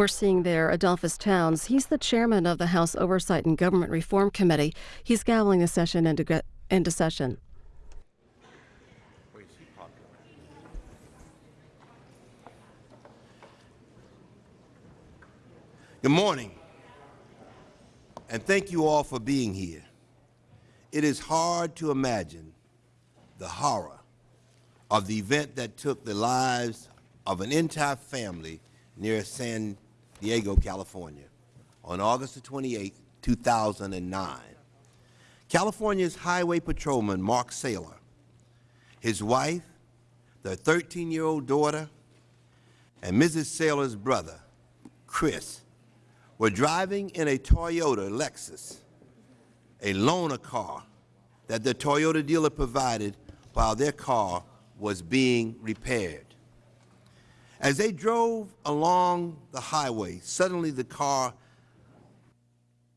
We're seeing there Edolphus Towns. He's the chairman of the House Oversight and Government Reform Committee. He's gaveling the session into, into session. Good morning, and thank you all for being here. It is hard to imagine the horror of the event that took the lives of an entire family near San Diego, California, on August 28, 2009. California's highway patrolman, Mark Saylor, his wife, their 13-year-old daughter, and Mrs. Saylor's brother, Chris, were driving in a Toyota Lexus, a loaner car that the Toyota dealer provided while their car was being repaired. As they drove along the highway, suddenly the car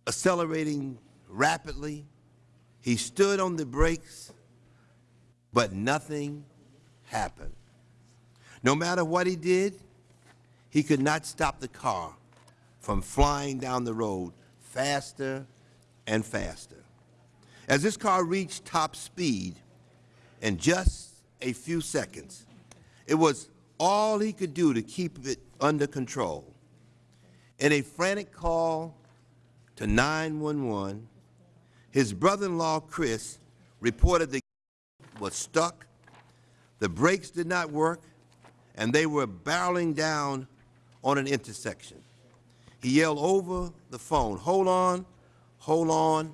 accelerating rapidly, he stood on the brakes, but nothing happened. No matter what he did, he could not stop the car from flying down the road faster and faster. As this car reached top speed in just a few seconds, it was all he could do to keep it under control. In a frantic call to 911, his brother-in-law, Chris, reported the was stuck, the brakes did not work, and they were barreling down on an intersection. He yelled over the phone, hold on, hold on,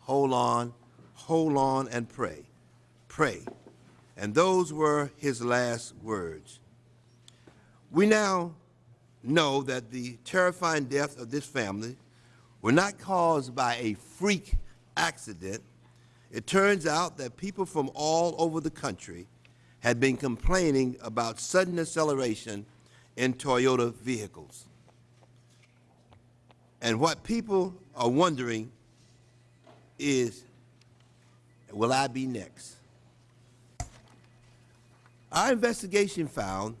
hold on, hold on, and pray, pray. And those were his last words. We now know that the terrifying death of this family were not caused by a freak accident. It turns out that people from all over the country had been complaining about sudden acceleration in Toyota vehicles. And what people are wondering is, will I be next? Our investigation found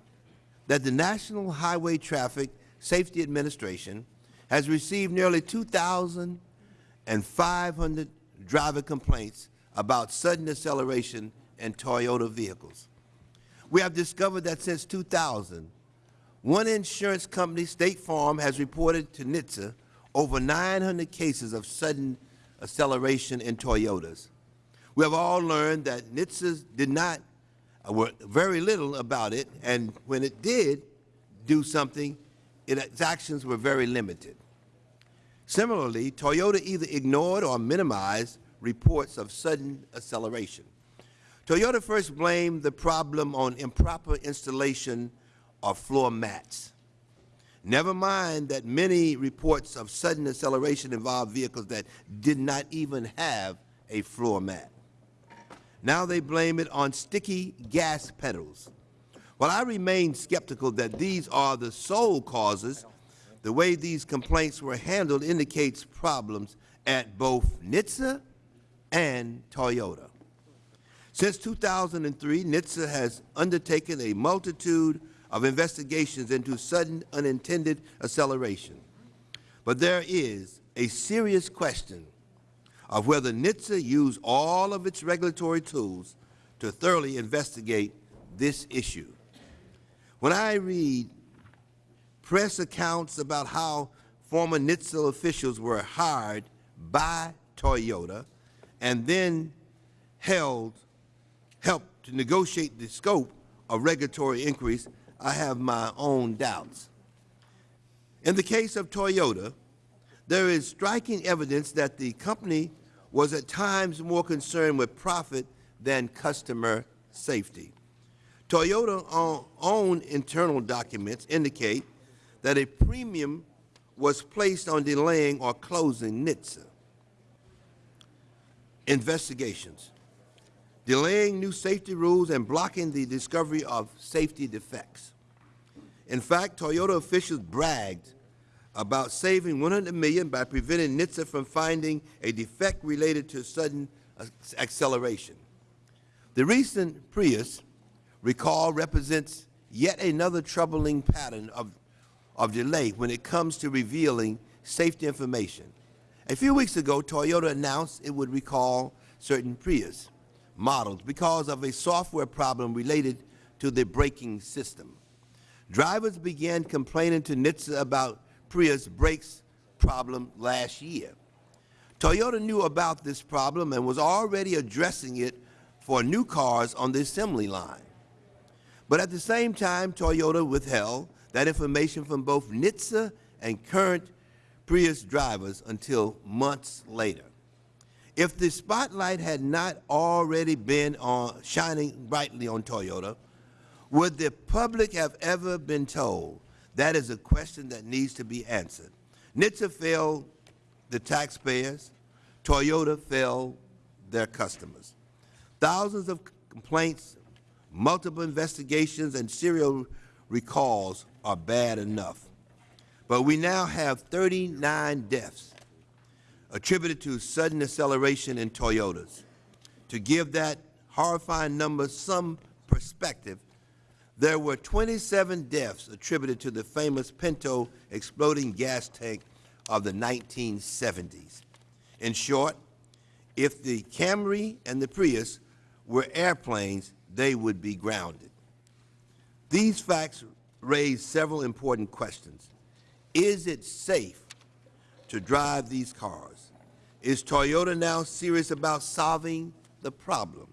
that the National Highway Traffic Safety Administration has received nearly 2,500 driver complaints about sudden acceleration in Toyota vehicles. We have discovered that since 2000, one insurance company, State Farm, has reported to NHTSA over 900 cases of sudden acceleration in Toyotas. We have all learned that NHTSA did not, work very little about it, and when it did do something, it, its actions were very limited. Similarly, Toyota either ignored or minimized reports of sudden acceleration. Toyota first blamed the problem on improper installation of floor mats. Never mind that many reports of sudden acceleration involve vehicles that did not even have a floor mat. Now they blame it on sticky gas pedals. While I remain skeptical that these are the sole causes, the way these complaints were handled indicates problems at both NHTSA and Toyota. Since 2003, NHTSA has undertaken a multitude of investigations into sudden unintended acceleration. But there is a serious question of whether NHTSA used all of its regulatory tools to thoroughly investigate this issue. When I read press accounts about how former NHTSA officials were hired by Toyota and then held, helped to negotiate the scope of regulatory inquiries, I have my own doubts. In the case of Toyota, there is striking evidence that the company was at times more concerned with profit than customer safety. Toyota own internal documents indicate that a premium was placed on delaying or closing NHTSA investigations, delaying new safety rules and blocking the discovery of safety defects. In fact, Toyota officials bragged about saving 100 million by preventing NHTSA from finding a defect related to sudden acceleration. The recent Prius recall represents yet another troubling pattern of of delay when it comes to revealing safety information. A few weeks ago, Toyota announced it would recall certain Prius models because of a software problem related to the braking system. Drivers began complaining to NHTSA about Prius brakes problem last year. Toyota knew about this problem and was already addressing it for new cars on the assembly line. But at the same time, Toyota withheld that information from both NHTSA and current Prius drivers until months later. If the spotlight had not already been on, shining brightly on Toyota, would the public have ever been told? That is a question that needs to be answered. NHTSA failed the taxpayers. Toyota failed their customers. Thousands of complaints, multiple investigations, and serial recalls are bad enough. But we now have 39 deaths attributed to sudden acceleration in Toyotas. To give that horrifying number some perspective, there were 27 deaths attributed to the famous Pinto exploding gas tank of the 1970s. In short, if the Camry and the Prius were airplanes, they would be grounded. These facts raise several important questions. Is it safe to drive these cars? Is Toyota now serious about solving the problem?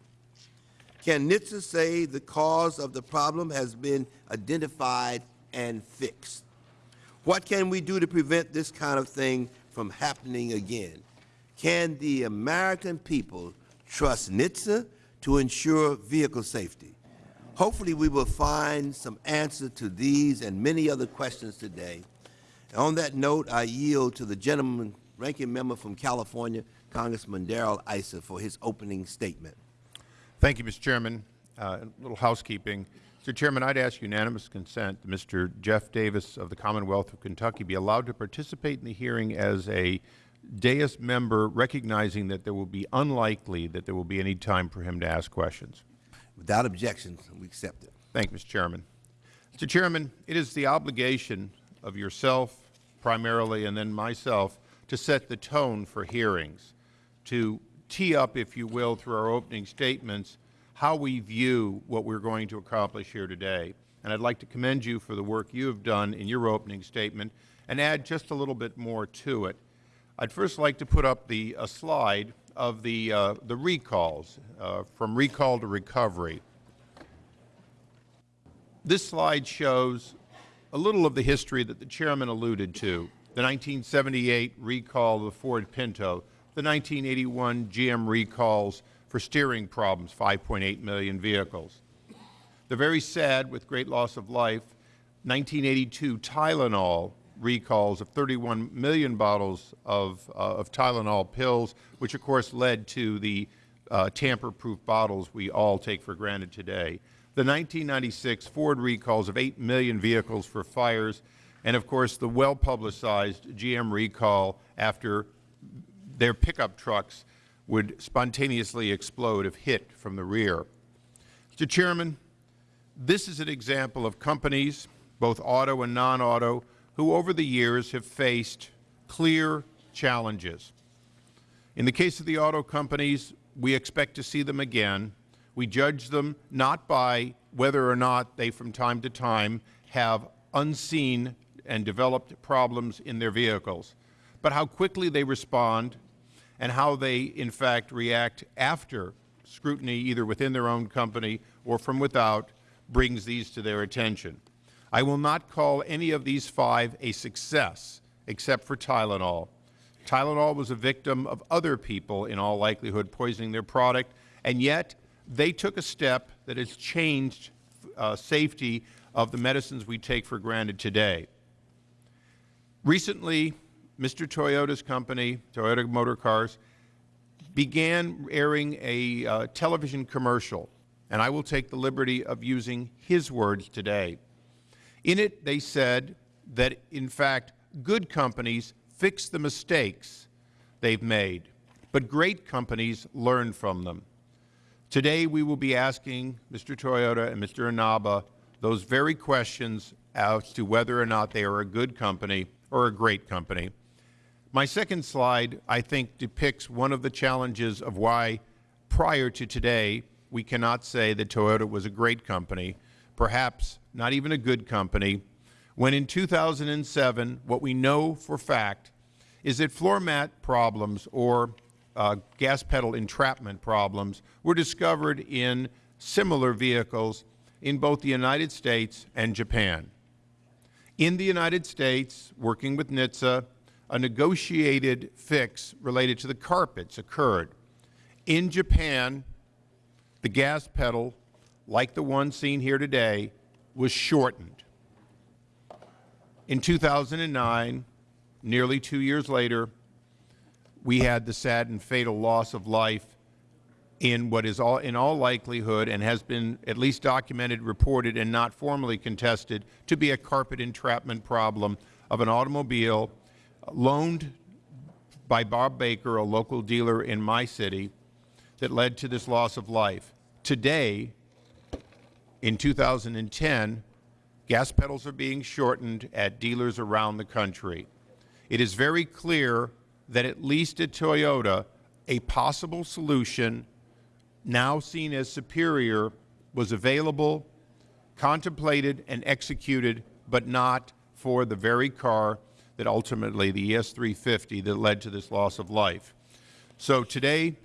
Can NHTSA say the cause of the problem has been identified and fixed? What can we do to prevent this kind of thing from happening again? Can the American people trust NHTSA to ensure vehicle safety? Hopefully we will find some answer to these and many other questions today. And on that note, I yield to the gentleman, ranking member from California, Congressman Darrell Issa, for his opening statement. Thank you, Mr. Chairman. Uh, a little housekeeping. Mr. Chairman, I'd ask unanimous consent that Mr. Geoff Davis of the Commonwealth of Kentucky be allowed to participate in the hearing as a dais member, recognizing that there will be unlikely that there will be any time for him to ask questions. Without objection, we accept it. Thank you, Mr. Chairman. Mr. Chairman, it is the obligation of yourself primarily and then myself to set the tone for hearings, to tee up, if you will, through our opening statements, how we view what we're going to accomplish here today. And I'd like to commend you for the work you have done in your opening statement and add just a little bit more to it. I'd first like to put up the a slide of the, uh, the recalls, uh, from recall to recovery. This slide shows a little of the history that the Chairman alluded to, the 1978 recall of the Ford Pinto, the 1981 GM recalls for steering problems, 5.8 million vehicles. The very sad, with great loss of life, 1982 Tylenol recalls of 31 million bottles of, uh, of Tylenol pills, which of course led to the uh, tamper-proof bottles we all take for granted today. The 1996 Ford recalls of 8 million vehicles for fires, and of course the well-publicized GM recall after their pickup trucks would spontaneously explode if hit from the rear. Mr. Chairman, this is an example of companies, both auto and non-auto, who over the years have faced clear challenges. In the case of the auto companies, we expect to see them again. We judge them not by whether or not they from time to time have unseen and developed problems in their vehicles, but how quickly they respond and how they, in fact, react after scrutiny, either within their own company or from without, brings these to their attention. I will not call any of these five a success, except for Tylenol. Tylenol was a victim of other people, in all likelihood, poisoning their product, and yet they took a step that has changed uh, safety of the medicines we take for granted today. Recently, Mr. Toyota's company, Toyota Motor Cars, began airing a uh, television commercial, and I will take the liberty of using his words today. In it, they said that, in fact, good companies fix the mistakes they've made, but great companies learn from them. Today, we will be asking Mr. Toyota and Mr. Inaba those very questions as to whether or not they are a good company or a great company. My second slide, I think, depicts one of the challenges of why, prior to today, we cannot say that Toyota was a great company, perhaps not even a good company, when in 2007, what we know for fact is that floor mat problems or uh, gas pedal entrapment problems were discovered in similar vehicles in both the United States and Japan. In the United States, working with NHTSA, a negotiated fix related to the carpets occurred. In Japan, the gas pedal, like the one seen here today, was shortened. In 2009, nearly two years later, we had the sad and fatal loss of life in what is all, in all likelihood and has been at least documented, reported, and not formally contested to be a carpet entrapment problem of an automobile loaned by Bob Baker, a local dealer in my city, that led to this loss of life. Today, in 2010, gas pedals are being shortened at dealers around the country. It is very clear that at least at Toyota, a possible solution now seen as superior was available, contemplated, and executed, but not for the very car that ultimately, the ES350, that led to this loss of life. So today,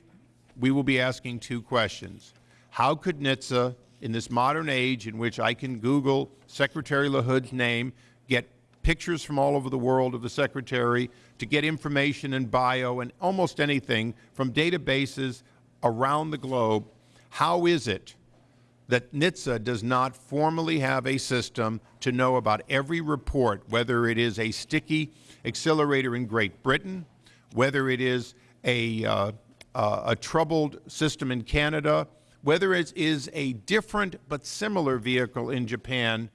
we will be asking two questions. How could NHTSA, in this modern age in which I can Google Secretary LaHood's name, get pictures from all over the world of the Secretary, to get information and bio and almost anything from databases around the globe, how is it that NHTSA does not formally have a system to know about every report, whether it is a sticky accelerator in Great Britain, whether it is a, uh, uh, a troubled system in Canada, whether it is a different but similar vehicle in Japan,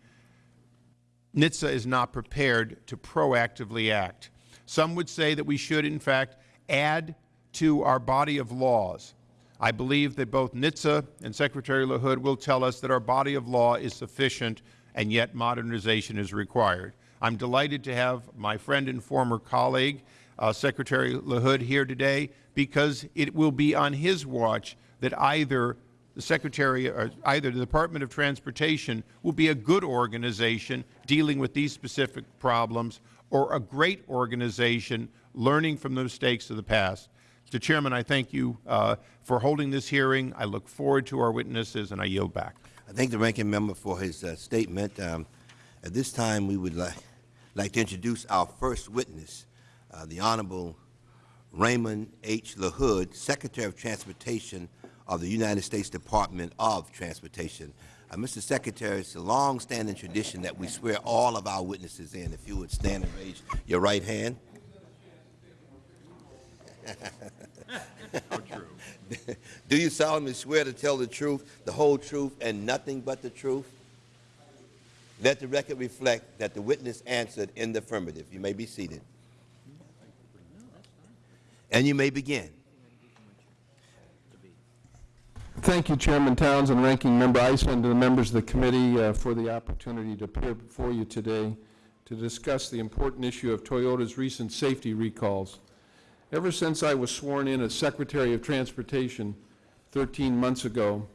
NHTSA is not prepared to proactively act. Some would say that we should, in fact, add to our body of laws. I believe that both NHTSA and Secretary LaHood will tell us that our body of law is sufficient and yet modernization is required. I'm delighted to have my friend and former colleague, uh, Secretary LaHood, here today because it will be on his watch that either the Secretary, or either the Department of Transportation will be a good organization dealing with these specific problems or a great organization learning from the mistakes of the past. Mr. Chairman, I thank you uh, for holding this hearing. I look forward to our witnesses, and I yield back. I thank the ranking member for his uh, statement. Um, at this time, we would like, like to introduce our first witness, uh, the Honorable Raymond H. LaHood, Secretary of Transportation of the United States Department of Transportation. Uh, Mr. Secretary, it's a long-standing tradition that we swear all of our witnesses in. If you would stand and raise your right hand. Do you solemnly swear to tell the truth, the whole truth, and nothing but the truth? Let the record reflect that the witness answered in the affirmative. You may be seated. And you may begin. Thank you, Chairman Towns and Ranking Member Issa, and to the members of the committee uh, for the opportunity to appear before you today to discuss the important issue of Toyota's recent safety recalls. Ever since I was sworn in as Secretary of Transportation 13 months ago,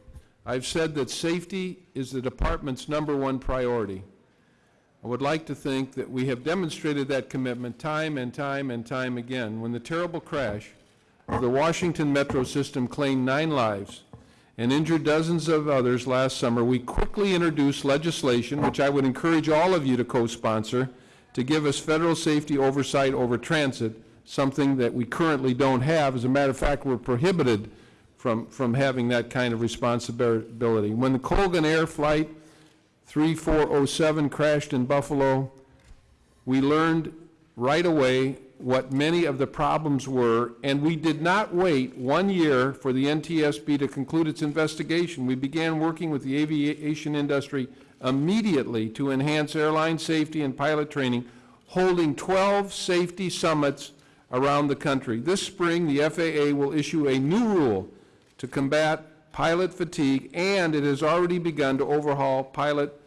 I've said that safety is the department's number one priority. I would like to think that we have demonstrated that commitment time and time and time again. When the terrible crash of the Washington Metro system claimed nine lives and injured dozens of others last summer, we quickly introduced legislation, which I would encourage all of you to co-sponsor, to give us federal safety oversight over transit something that we currently don't have. As a matter of fact, we're prohibited from, from having that kind of responsibility. When the Colgan Air Flight 3407 crashed in Buffalo, we learned right away what many of the problems were, and we did not wait one year for the NTSB to conclude its investigation. We began working with the aviation industry immediately to enhance airline safety and pilot training, holding 12 safety summits around the country. This spring, the FAA will issue a new rule to combat pilot fatigue, and it has already begun to overhaul pilot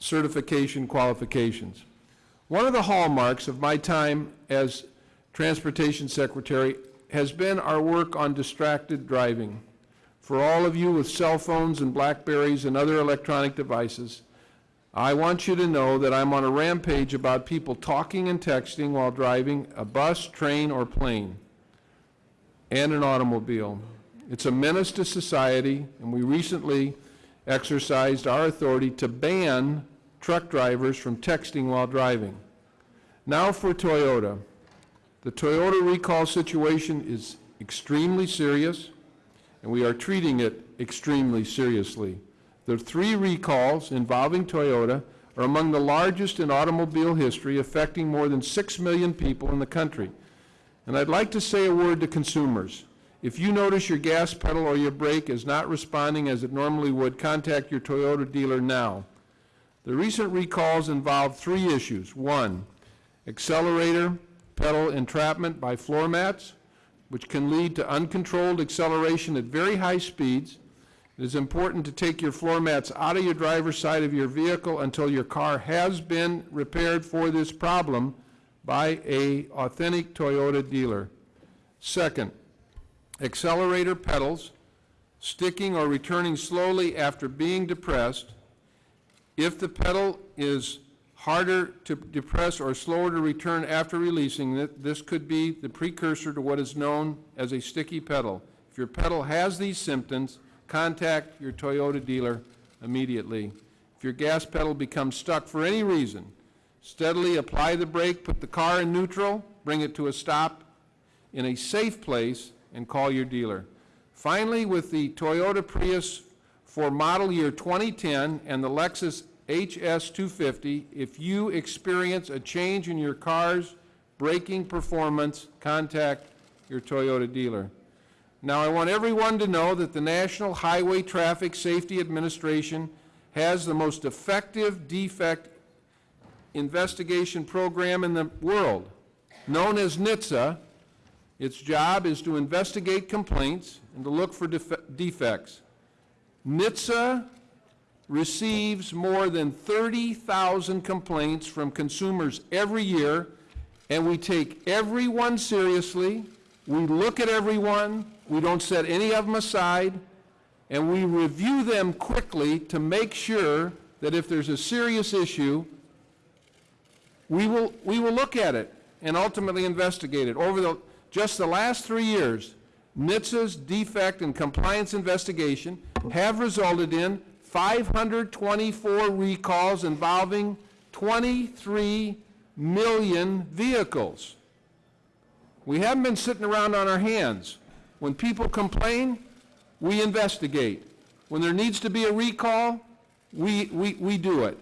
certification qualifications. One of the hallmarks of my time as Transportation Secretary has been our work on distracted driving. For all of you with cell phones and Blackberries and other electronic devices, I want you to know that I'm on a rampage about people talking and texting while driving a bus, train, or plane, and an automobile. It's a menace to society, and we recently exercised our authority to ban truck drivers from texting while driving. Now for Toyota. The Toyota recall situation is extremely serious, and we are treating it extremely seriously. The three recalls involving Toyota are among the largest in automobile history, affecting more than 6 million people in the country. And I'd like to say a word to consumers. If you notice your gas pedal or your brake is not responding as it normally would, contact your Toyota dealer now. The recent recalls involve three issues. One, accelerator pedal entrapment by floor mats, which can lead to uncontrolled acceleration at very high speeds. It is important to take your floor mats out of your driver's side of your vehicle until your car has been repaired for this problem by a authentic Toyota dealer. Second, accelerator pedals sticking or returning slowly after being depressed. If the pedal is harder to depress or slower to return after releasing it, this could be the precursor to what is known as a sticky pedal. If your pedal has these symptoms, contact your Toyota dealer immediately. If your gas pedal becomes stuck for any reason, steadily apply the brake, put the car in neutral, bring it to a stop in a safe place, and call your dealer. Finally, with the Toyota Prius for model year 2010 and the Lexus HS250, if you experience a change in your car's braking performance, contact your Toyota dealer. Now, I want everyone to know that the National Highway Traffic Safety Administration has the most effective defect investigation program in the world, known as NHTSA. Its job is to investigate complaints and to look for def- defects. NHTSA receives more than 30,000 complaints from consumers every year, and we take everyone seriously. We look at everyone. We don't set any of them aside, and we review them quickly to make sure that if there's a serious issue, we will, we will look at it and ultimately investigate it. Over the, just the last three years, NHTSA's defect and compliance investigation have resulted in 524 recalls involving 23 million vehicles. We haven't been sitting around on our hands. When people complain, we investigate. When there needs to be a recall, we, we, we do it.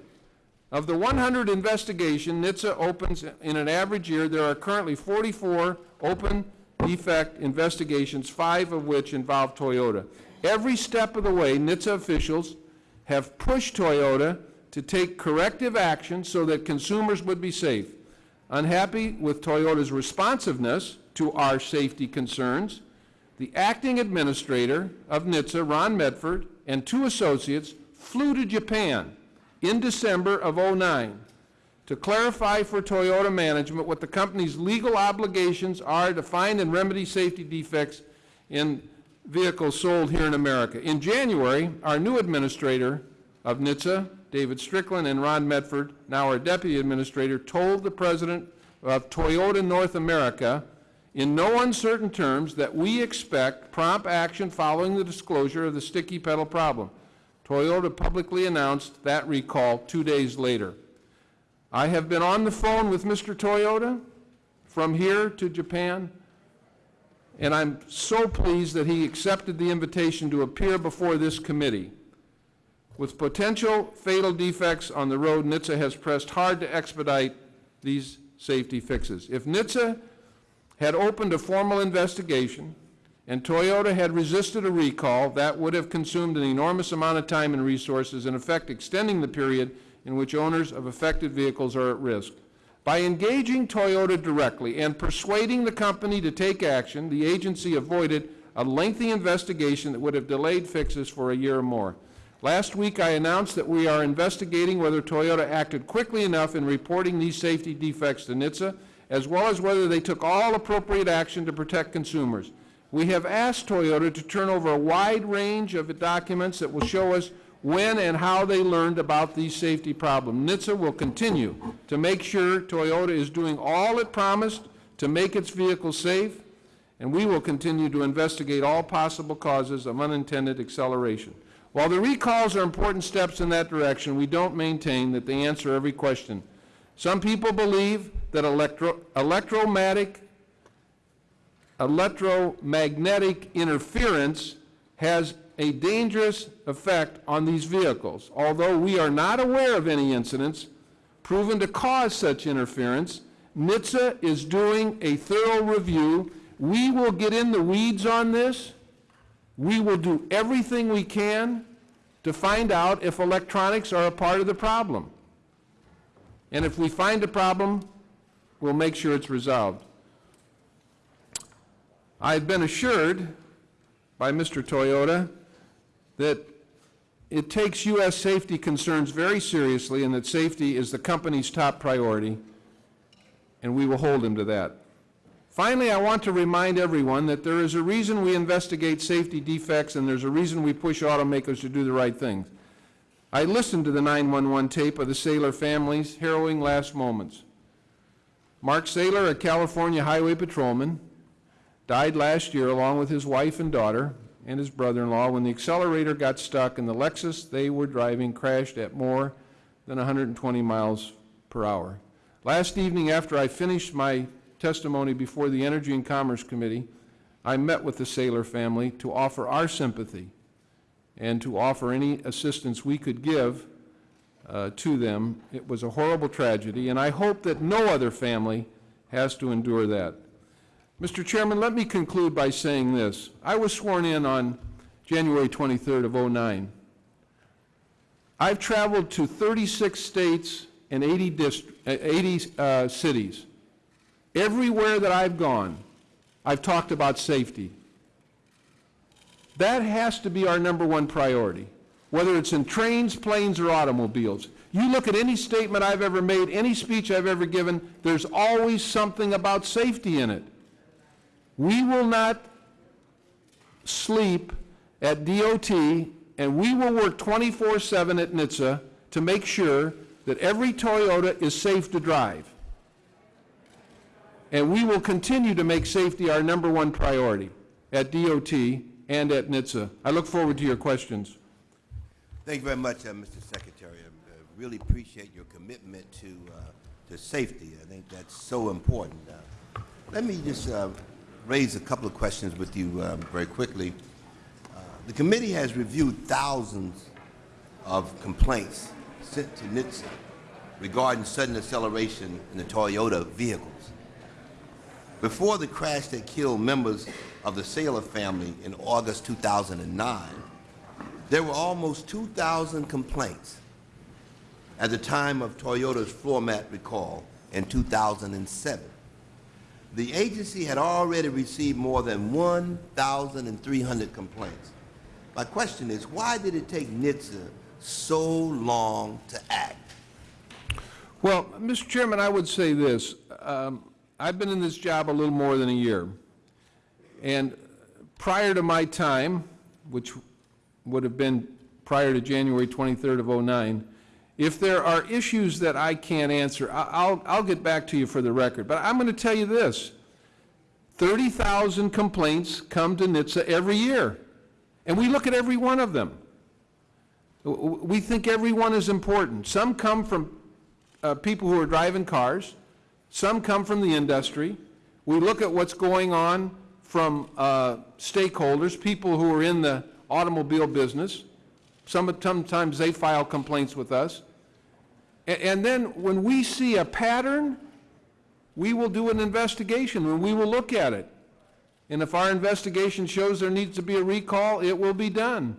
Of the 100 investigation NHTSA opens in an average year, there are currently 44 open defect investigations, five of which involve Toyota. Every step of the way, NHTSA officials have pushed Toyota to take corrective action so that consumers would be safe. Unhappy with Toyota's responsiveness to our safety concerns, the acting administrator of NHTSA, Ron Medford, and two associates flew to Japan in December of 09 to clarify for Toyota management what the company's legal obligations are to find and remedy safety defects in vehicles sold here in America. In January, our new administrator of NHTSA, David Strickland, and Ron Medford, now our deputy administrator, told the president of Toyota North America in no uncertain terms that we expect prompt action following the disclosure of the sticky pedal problem. Toyota publicly announced that recall two days later. I have been on the phone with Mr. Toyota from here to Japan, and I'm so pleased that he accepted the invitation to appear before this committee. With potential fatal defects on the road, NHTSA has pressed hard to expedite these safety fixes. If NHTSA had opened a formal investigation and Toyota had resisted a recall, that would have consumed an enormous amount of time and resources, in effect extending the period in which owners of affected vehicles are at risk. By engaging Toyota directly and persuading the company to take action, the agency avoided a lengthy investigation that would have delayed fixes for a year or more. Last week, I announced that we are investigating whether Toyota acted quickly enough in reporting these safety defects to NHTSA, as well as whether they took all appropriate action to protect consumers. We have asked Toyota to turn over a wide range of documents that will show us when and how they learned about these safety problems. NHTSA will continue to make sure Toyota is doing all it promised to make its vehicles safe, and we will continue to investigate all possible causes of unintended acceleration. While the recalls are important steps in that direction, we don't maintain that they answer every question. Some people believe that electro electromagnetic, electromagnetic interference has a dangerous effect on these vehicles. Although we are not aware of any incidents proven to cause such interference, NHTSA is doing a thorough review. We will get in the weeds on this. We will do everything we can to find out if electronics are a part of the problem. And if we find a problem, we'll make sure it's resolved. I've been assured by Mr. Toyota that it takes U.S. safety concerns very seriously and that safety is the company's top priority, and we will hold him to that. Finally, I want to remind everyone that there is a reason we investigate safety defects and there's a reason we push automakers to do the right things. I listened to the 911 tape of the Saylor family's harrowing last moments. Mark Saylor, a California highway patrolman, died last year along with his wife and daughter and his brother-in-law when the accelerator got stuck and the Lexus they were driving crashed at more than 120 miles per hour. Last evening after I finished my testimony before the Energy and Commerce Committee, I met with the Saylor family to offer our sympathy and to offer any assistance we could give uh, to them. It was a horrible tragedy, and I hope that no other family has to endure that. Mr. Chairman, let me conclude by saying this. I was sworn in on January 23rd of 09. I've traveled to 36 states and 80, dist- uh, 80 uh, cities. Everywhere that I've gone, I've talked about safety. That has to be our number one priority, whether it's in trains, planes, or automobiles. You look at any statement I've ever made, any speech I've ever given, there's always something about safety in it. We will not sleep at DOT, and we will work 24-7 at NHTSA to make sure that every Toyota is safe to drive. And we will continue to make safety our number one priority at DOT and at NHTSA. I look forward to your questions. Thank you very much, uh, Mr. Secretary. I uh, really appreciate your commitment to, uh, to safety. I think that's so important. Uh, let me just uh, raise a couple of questions with you very quickly. The committee has reviewed thousands of complaints sent to NHTSA regarding sudden acceleration in the Toyota vehicles. Before the crash that killed members of the Saylor family in August 2009, there were almost 2,000 complaints at the time of Toyota's floor mat recall in 2007. The agency had already received more than 1,300 complaints. My question is, why did it take NHTSA so long to act? Well, Mr. Chairman, I would say this. Um, I've been in this job a little more than a year. And prior to my time, which would have been prior to January 23rd of 09, if there are issues that I can't answer, I'll, I'll get back to you for the record. But I'm going to tell you this. 30,000 complaints come to NHTSA every year, and we look at every one of them. We think every one is important. Some come from uh, people who are driving cars. Some come from the industry. We look at what's going on from uh, stakeholders, people who are in the automobile business. Some, sometimes they file complaints with us. A- And then when we see a pattern, we will do an investigation and we will look at it. And if our investigation shows there needs to be a recall, it will be done.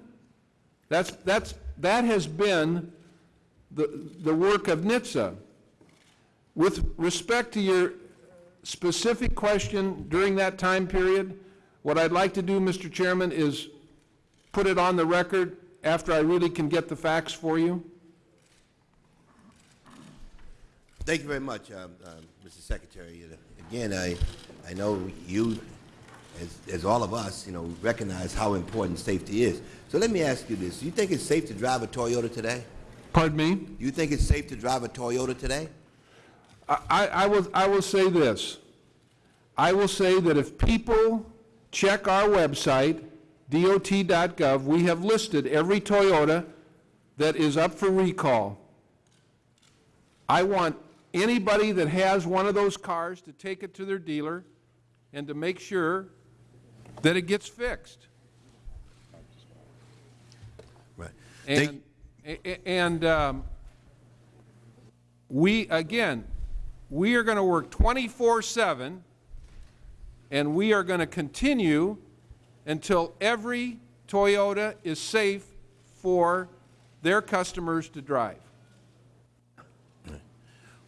That's, that's, that has been the, the work of NHTSA. With respect to your specific question during that time period, what I'd like to do, Mr. Chairman, is put it on the record after I really can get the facts for you? Thank you very much, um, um, Mr. Secretary. Uh, Again, I, I know you, as, as all of us, you know, recognize how important safety is. So let me ask you this. Do you think it's safe to drive a Toyota today? Pardon me? Do you think it's safe to drive a Toyota today? I, I will, I will say this. I will say that if people check our website, dot.gov, we have listed every Toyota that is up for recall. I want anybody that has one of those cars to take it to their dealer and to make sure that it gets fixed. Right. And, and um, we, again, we are going to work 24/7, and we are going to continue until every Toyota is safe for their customers to drive.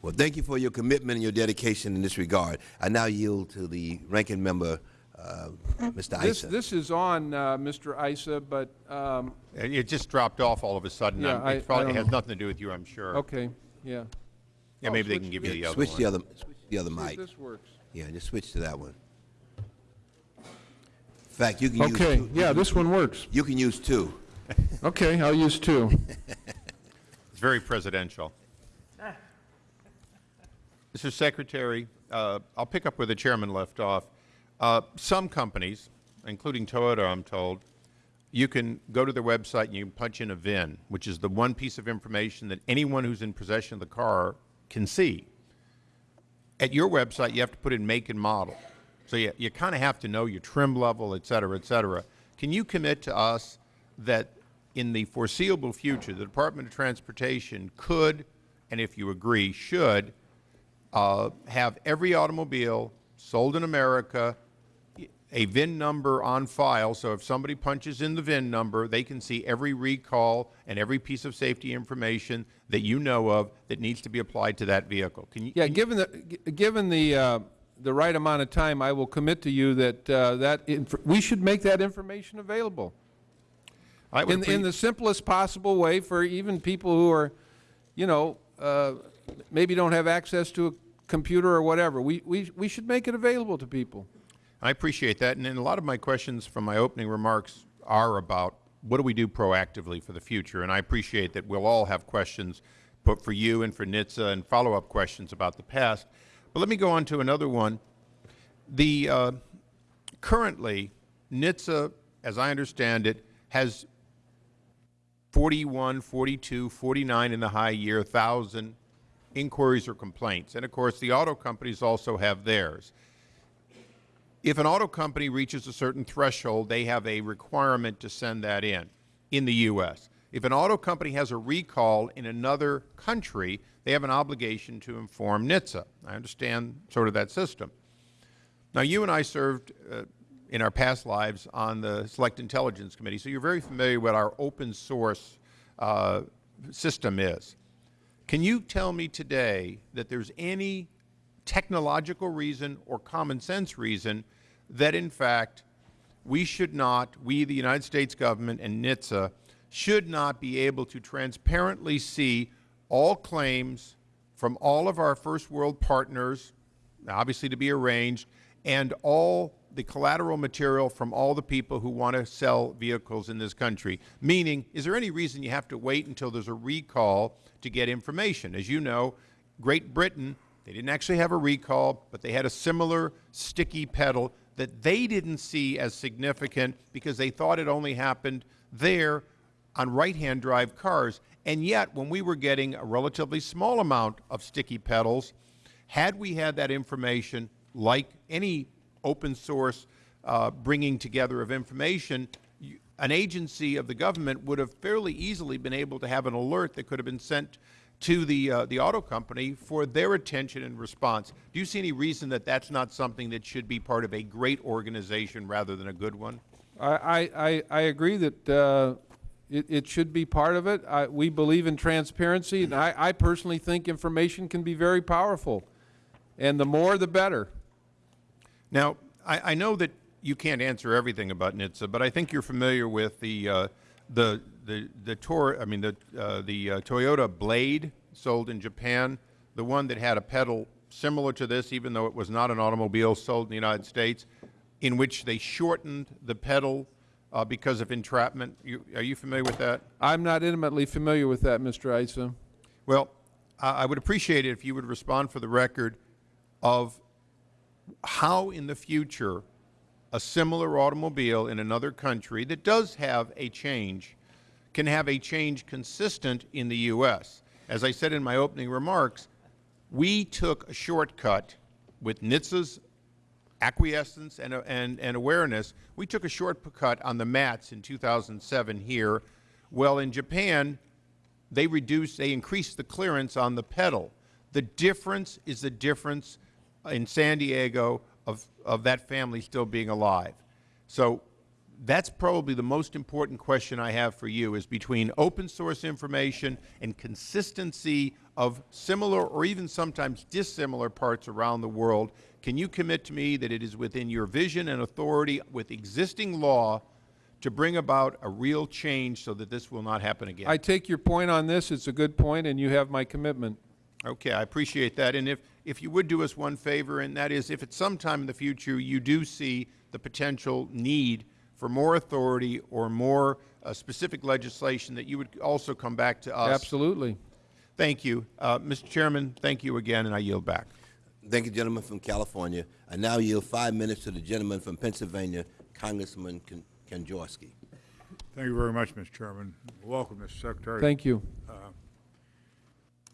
Well, thank you for your commitment and your dedication in this regard. I now yield to the ranking member, uh, Mr. This, Issa. this is on, uh, Mr. Issa, but, um, It it just dropped off all of a sudden. Yeah, I'm- I- It probably has know. nothing to do with you, I'm sure. okay, yeah. Yeah, Oh, maybe they can give you the other Switch one. the other, switch the other See if mic. this works. Yeah, just switch to that one. In fact, you can use Okay, two. yeah, this one works. You can use two. Okay, I'll use two. It's very presidential. Mr. Secretary, uh, I'll pick up where the chairman left off. Uh, Some companies, including Toyota, I'm told, you can go to their website and you can punch in a VIN, which is the one piece of information that anyone who's in possession of the car can see. At your website, you have to put in make and model. So you, you kind of have to know your trim level, et cetera, et cetera. Can you commit to us that in the foreseeable future, the Department of Transportation could, and if you agree, should, uh, have every automobile sold in America a VIN number on file, so if somebody punches in the VIN number, they can see every recall and every piece of safety information that you know of that needs to be applied to that vehicle. Can you? Yeah, can given the, given the, uh, the right amount of time, I will commit to you that, uh, that, inf- we should make that information available. I would In, in the simplest possible way for even people who are, you know, uh, maybe don't have access to a computer or whatever. We, we, we should make it available to people. I appreciate that, and, and a lot of my questions from my opening remarks are about what do we do proactively for the future, and I appreciate that we'll all have questions put for you and for NHTSA and follow-up questions about the past. But let me go on to another one. The, uh, currently, NHTSA, as I understand it, has 41, 42, 49 in the high year, 1,000 inquiries or complaints. And of course, the auto companies also have theirs. If an auto company reaches a certain threshold, they have a requirement to send that in, in the U.S. If an auto company has a recall in another country, they have an obligation to inform NHTSA. I understand sort of that system. Now, you and I served uh, in our past lives on the Select Intelligence Committee, so you're very familiar with what our open source uh, system is. Can you tell me today that there's any technological reason or common sense reason that, in fact, we should not, we, the United States government and NHTSA, should not be able to transparently see all claims from all of our first world partners, obviously to be arranged, and all the collateral material from all the people who want to sell vehicles in this country. Meaning, is there any reason you have to wait until there's a recall to get information? As you know, Great Britain, they didn't actually have a recall, but they had a similar sticky pedal that they didn't see as significant because they thought it only happened there on right-hand drive cars. And yet, when we were getting a relatively small amount of sticky pedals, had we had that information, like any open source uh, bringing together of information, an agency of the government would have fairly easily been able to have an alert that could have been sent to the, uh, the auto company for their attention and response. Do you see any reason that that's not something that should be part of a great organization rather than a good one? I, I, I- I agree that uh, it, it should be part of it. I, we believe in transparency, and I, I personally think information can be very powerful. And the more, the better. Now, I, I know that you can't answer everything about NHTSA, but I think you're familiar with the, uh, the, the the Tor, I mean the uh, the uh, Toyota Blade sold in Japan, the one that had a pedal similar to this, even though it was not an automobile sold in the United States, in which they shortened the pedal uh, because of entrapment. You, are you familiar with that? I'm not intimately familiar with that, Mr. Issa. Well, I I would appreciate it if you would respond for the record of how in the future a similar automobile in another country that does have a change can have a change consistent in the U.S. As I said in my opening remarks, we took a shortcut with NHTSA's acquiescence and, and, and awareness. We took a shortcut on the mats in 2007 here. Well, in Japan, they reduced, they increased the clearance on the pedal. The difference is the difference in San Diego of, of that family still being alive. So that's probably the most important question I have for you is between open source information and consistency of similar or even sometimes dissimilar parts around the world. Can you commit to me that it is within your vision and authority with existing law to bring about a real change so that this will not happen again? I take your point on this. It's a good point, and you have my commitment. Okay, I appreciate that. And if, if you would do us one favor, and that is if at some time in the future you do see the potential need for more authority or more uh, specific legislation, that you would also come back to us. Absolutely. Thank you. Uh, Mr. Chairman, thank you again, and I yield back. Thank you, gentleman from California. I now yield five minutes to the gentleman from Pennsylvania, Congressman Ken- Kanjorski. Thank you very much, Mr. Chairman. Welcome, Mr. Secretary. Thank you.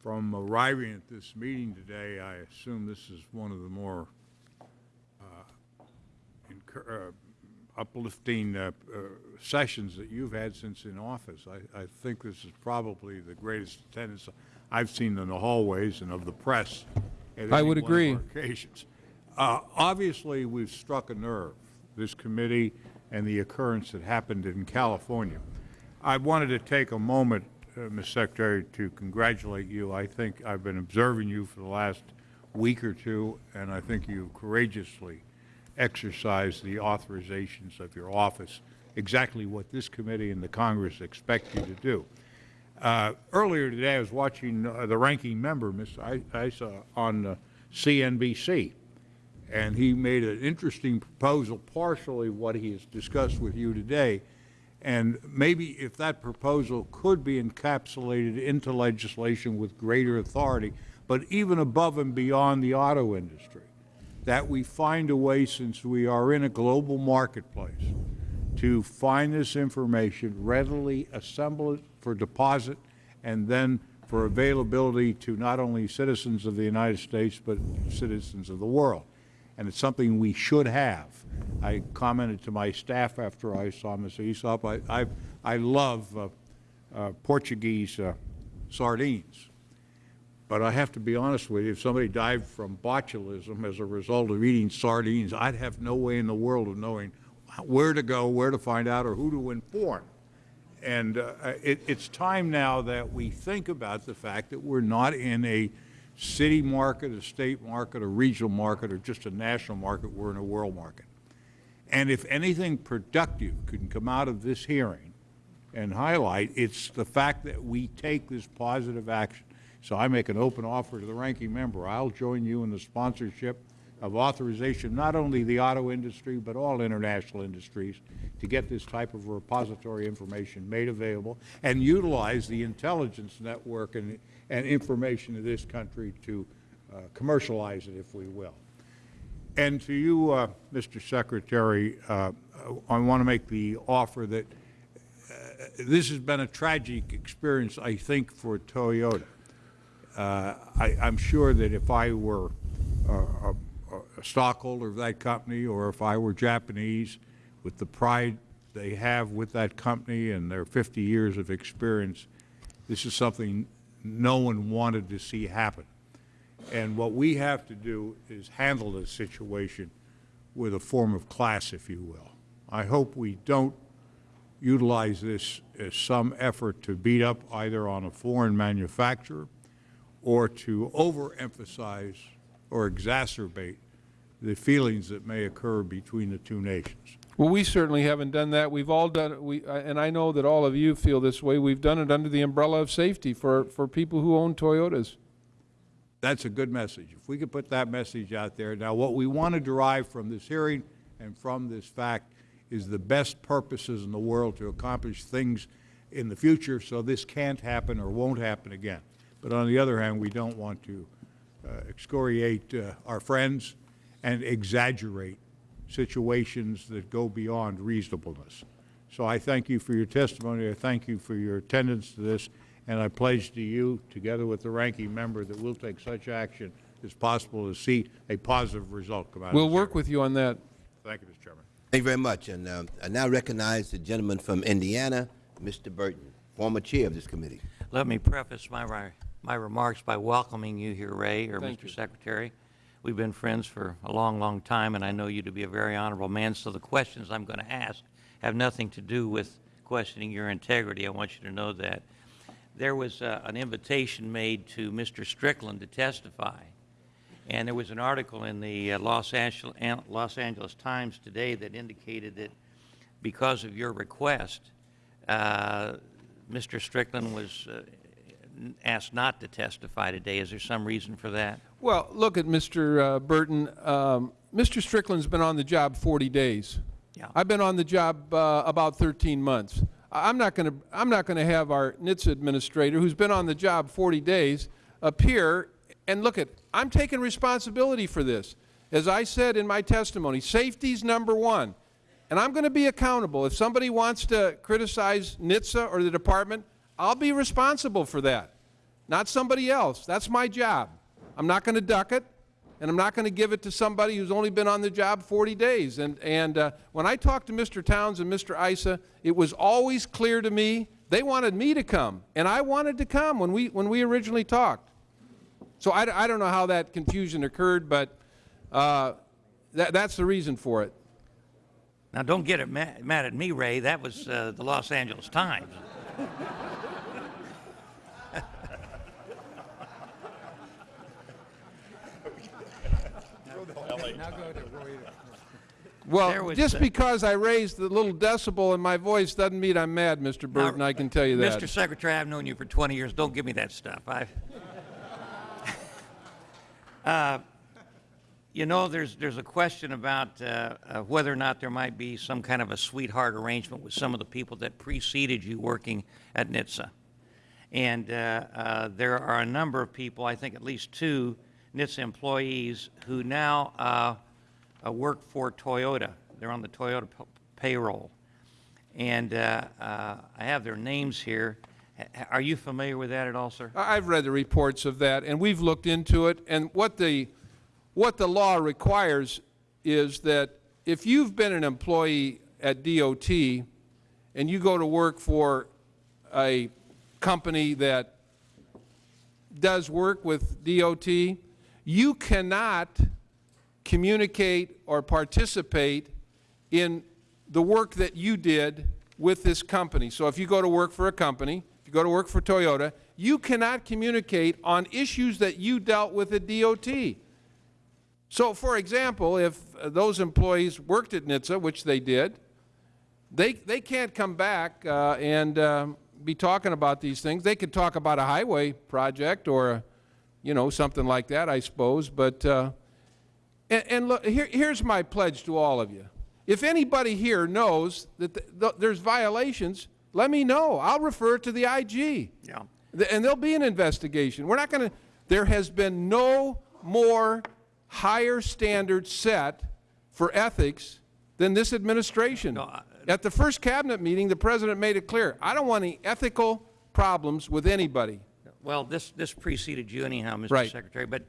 From arriving at this meeting today, I assume this is one of the more uh, uh, uplifting uh, uh, sessions that you've had since in office. I, I think this is probably the greatest attendance I've seen in the hallways and of the press at I would agree. occasions. Uh, Obviously, we've struck a nerve, this committee and the occurrence that happened in California. I wanted to take a moment, uh, Ms. Secretary, to congratulate you. I think I've been observing you for the last week or two, and I think you courageously exercised the authorizations of your office, exactly what this committee and the Congress expect you to do. Uh, Earlier today, I was watching uh, the ranking member, Mr. I- Issa, on uh, CNBC, and he made an interesting proposal, partially what he has discussed with you today. And maybe if that proposal could be encapsulated into legislation with greater authority, but even above and beyond the auto industry, that we find a way, since we are in a global marketplace, to find this information, readily assemble it for deposit, and then for availability to not only citizens of the United States, but citizens of the world. And it's something we should have. I commented to my staff after I saw Mr. Issa, I, I, I love uh, uh, Portuguese uh, sardines. But I have to be honest with you, if somebody died from botulism as a result of eating sardines, I'd have no way in the world of knowing where to go, where to find out, or who to inform. And uh, it, it's time now that we think about the fact that we're not in a city market, a state market, a regional market, or just a national market. We're in a world market. And if anything productive can come out of this hearing and highlight, it's the fact that we take this positive action. So I make an open offer to the ranking member. I'll join you in the sponsorship of authorization, not only the auto industry, but all international industries, to get this type of repository information made available and utilize the intelligence network and, and information of this country to uh, commercialize it, if we will. And to you, uh, Mr. Secretary, uh, I want to make the offer that uh, this has been a tragic experience, I think, for Toyota. Uh, I, I'm sure that if I were uh, a, a stockholder of that company, or if I were Japanese, with the pride they have with that company and their 50 years of experience, this is something no one wanted to see happen. And what we have to do is handle this situation with a form of class, if you will. I hope we don't utilize this as some effort to beat up either on a foreign manufacturer or to overemphasize or exacerbate the feelings that may occur between the two nations. Well, we certainly haven't done that. We've all done, we, uh, and I know that all of you feel this way. We've done it under the umbrella of safety for, for people who own Toyotas. That's a good message. If we could put that message out there. Now, what we want to derive from this hearing and from this fact is the best purposes in the world to accomplish things in the future so this can't happen or won't happen again. But on the other hand, we don't want to uh, excoriate uh, our friends and exaggerate situations that go beyond reasonableness. So I thank you for your testimony. I thank you for your attendance to this. And I pledge to you, together with the ranking member, that we'll take such action as possible to see a positive result come out of We'll this work hearing. with you on that. Thank you, Mr. Chairman. Thank you very much. And uh, I now recognize the gentleman from Indiana, Mr. Burton, former chair of this committee. Let me preface my, ri- my remarks by welcoming you here, Ray, or Thank Mr. you. Secretary. We've been friends for a long, long time, and I know you to be a very honorable man, so the questions I'm going to ask have nothing to do with questioning your integrity. I want you to know that. There was uh, an invitation made to Mr. Strickland to testify, and there was an article in the uh, Los Angeles, Los Angeles Times today that indicated that because of your request, uh, Mr. Strickland was uh, asked not to testify today. Is there some reason for that? Well, look at Mr. uh, Burton. Um, Mr. Strickland's been on the job 40 days. Yeah. I've been on the job uh, about 13 months. I'm not going to I'm not going to have our NHTSA administrator, who's been on the job 40 days, appear and look at. I'm taking responsibility for this. As I said in my testimony, safety's number one, and I'm going to be accountable. If somebody wants to criticize NHTSA or the department, I'll be responsible for that, not somebody else. That's my job. I'm not going to duck it and I'm not going to give it to somebody who's only been on the job 40 days. And, and uh, when I talked to Mr. Towns and Mr. Issa, it was always clear to me they wanted me to come, and I wanted to come when we, when we originally talked. So I, I don't know how that confusion occurred, but uh, that, that's the reason for it. Now, don't get it ma- mad at me, Ray. That was uh, the Los Angeles Times. Well, just uh, because I raised the little decibel in my voice doesn't mean I'm mad, Mr. Burton, I can tell you that. Mr. Secretary, I've known you for 20 years. Don't give me that stuff. I, uh, you know, there's there's a question about uh, uh, whether or not there might be some kind of a sweetheart arrangement with some of the people that preceded you working at NHTSA. And uh, uh, there are a number of people, I think at least two NHTSA employees, who now uh, work for Toyota. They're on the Toyota payroll. And uh, uh, I have their names here. Are you familiar with that at all, sir? I've read the reports of that, and we've looked into it, and what the, what the law requires is that if you've been an employee at DOT and you go to work for a company that does work with DOT, you cannot communicate or participate in the work that you did with this company. So if you go to work for a company, if you go to work for Toyota, you cannot communicate on issues that you dealt with at DOT. So, for example, if uh, those employees worked at NHTSA, which they did, they, they can't come back uh, and um, be talking about these things. They could talk about a highway project or, you know, something like that, I suppose. But, uh, and, and look, here, here's my pledge to all of you. If anybody here knows that th th there's violations, let me know. I'll refer it to the IG. Yeah. And there'll be an investigation. We're not going to, there has been no more higher standard set for ethics than this administration. No, I- At the first cabinet meeting, the president made it clear, I don't want any ethical problems with anybody. Well, this, this preceded you anyhow, Mr. Right. Secretary, but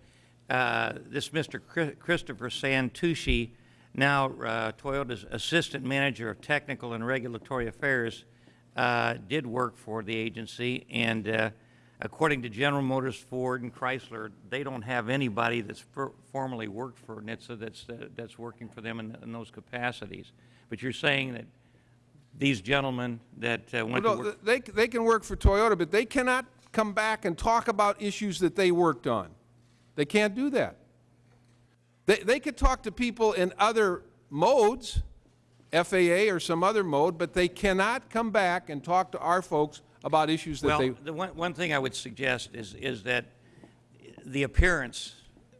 uh, this Mr. Chri- Christopher Santucci, now uh, Toyota's Assistant Manager of Technical and Regulatory Affairs, uh, did work for the agency, and uh, according to General Motors, Ford, and Chrysler, they don't have anybody that's for- formerly worked for NHTSA that's, uh, that's working for them in, in those capacities. But you're saying that these gentlemen that uh, went to Well, work... They, they can work for Toyota, but they cannot come back and talk about issues that they worked on. They can't do that. They, they could talk to people in other modes, FAA or some other mode, but they cannot come back and talk to our folks about issues that Well, they... the one, one thing I would suggest is, is that the appearance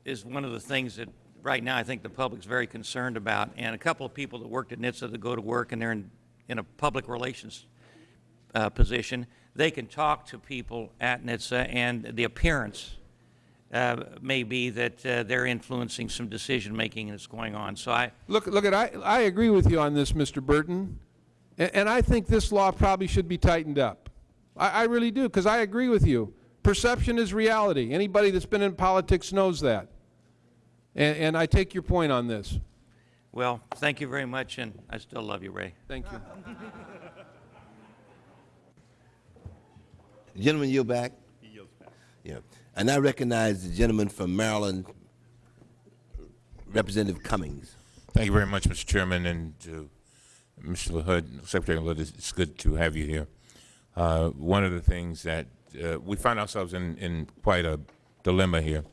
is one of the things that, right now, I think the public's very concerned about. And a couple of people that worked at NHTSA that go to work and they're in, in a public relations uh, position, they can talk to people at NHTSA, and the appearance uh, may be that uh, they're influencing some decision-making that's going on. So I, Look, look at, I, I agree with you on this, Mr. Burton, and, and I think this law probably should be tightened up. I, I really do, because I agree with you. Perception is reality. Anybody that's been in politics knows that. And, and I take your point on this. well, thank you very much, and I still love you, Ray. Thank you. Gentleman, yield back? He yields back. Yeah. And I recognize the gentleman from Maryland, Representative Cummings. Thank you very much, Mr. Chairman, and Mr. LaHood, Secretary LaHood, it's- good to have you here. Uh, One of the things that, uh, we find ourselves in, in quite a dilemma here.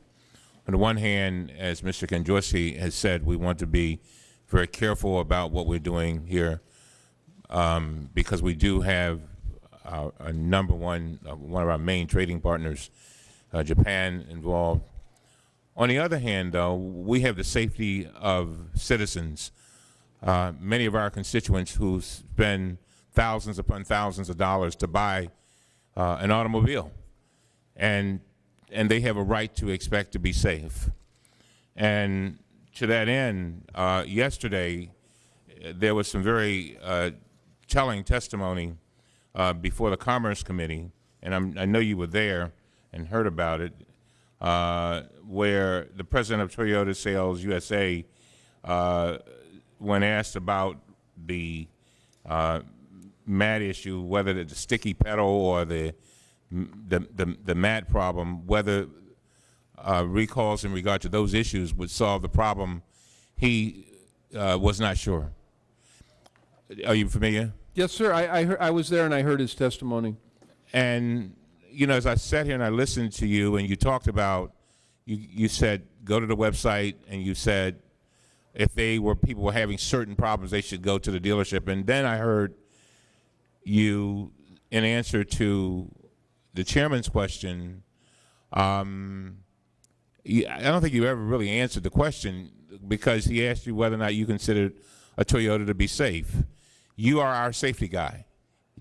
On the one hand, as Mr. Kanjorski has said, we want to be very careful about what we're doing here um, because we do have our, a number one, uh, one of our main trading partners, uh, Japan, involved. On the other hand, though, we have the safety of citizens. Uh, many of our constituents who spend thousands upon thousands of dollars to buy uh, an automobile, and and they have a right to expect to be safe. And to that end, uh, yesterday there was some very uh, telling testimony uh, before the Commerce Committee, and I'm, I know you were there and heard about it, uh, where the president of Toyota Sales USA, uh, when asked about the uh, mat issue, whether the sticky pedal or the the the, the mat problem, whether uh, recalls in regard to those issues would solve the problem, he uh, was not sure. Are you familiar? Yes, sir, I, I, heard, I was there and I heard his testimony. And you know, as I sat here and I listened to you, and you talked about, you you said go to the website, and you said if they were people were having certain problems, they should go to the dealership. And then I heard you, in answer to the chairman's question, um, I don't think you ever really answered the question because he asked you whether or not you considered a Toyota to be safe. You are our safety guy,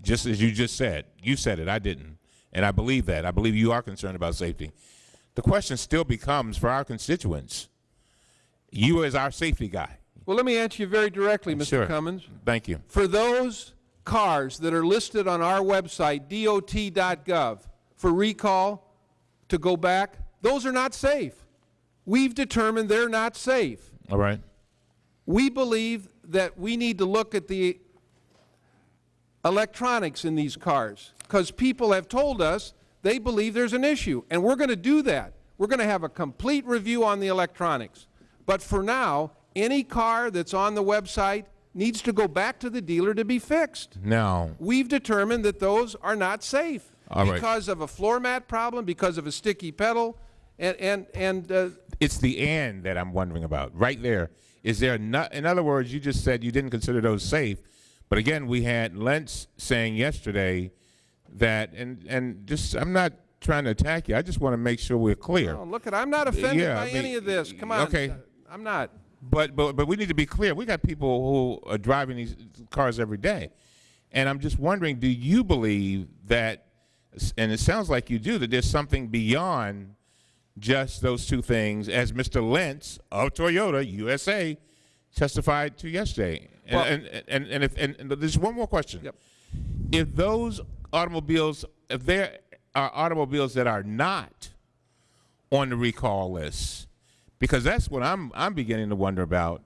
just as you just said. You said it, I didn't. And I believe that. I believe you are concerned about safety. The question still becomes for our constituents, you as our safety guy. Well, let me answer you very directly, Mr. Sure. Cummings. Thank you. For those cars that are listed on our website, dot.gov, for recall to go back, those are not safe. We've determined they're not safe. All right. We believe that we need to look at the electronics in these cars because people have told us they believe there's an issue, and we're going to do that. We're going to have a complete review on the electronics. But for now, any car that's on the website needs to go back to the dealer to be fixed. Now, We've determined that those are not safe All right. because of a floor mat problem, because of a sticky pedal, and, and, and uh, it's the and that I'm wondering about. Right there. Is there not, in other words, you just said you didn't consider those safe. But again, we had Lentz saying yesterday that, and, and just, I'm not trying to attack you. I just want to make sure we're clear. oh, look, at I'm not offended yeah, by I mean, any of this. Come on. okay. I'm not. But, but, but we need to be clear. We got people who are driving these cars every day. And I'm just wondering, do you believe that, and it sounds like you do, that there's something beyond just those two things, as Mr. Lentz of Toyota USA testified to yesterday? And, and, and, and, if, and, and there's one more question. Yep. If those automobiles, if there are automobiles that are not on the recall list, because that's what I'm, I'm beginning to wonder about,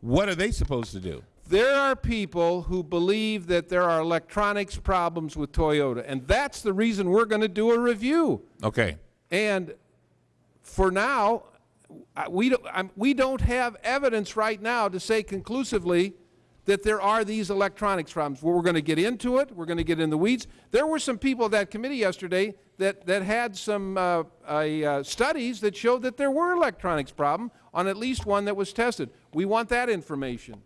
what are they supposed to do? There are people who believe that there are electronics problems with Toyota, and that's the reason we're going to do a review. Okay. And for now, we don't, I'm- we don't have evidence right now to say conclusively that there are these electronics problems. Well, we're going to get into it. We're going to get in the weeds. There were some people at that committee yesterday that, that had some uh, uh, studies that showed that there were electronics problem on at least one that was tested. We want that information.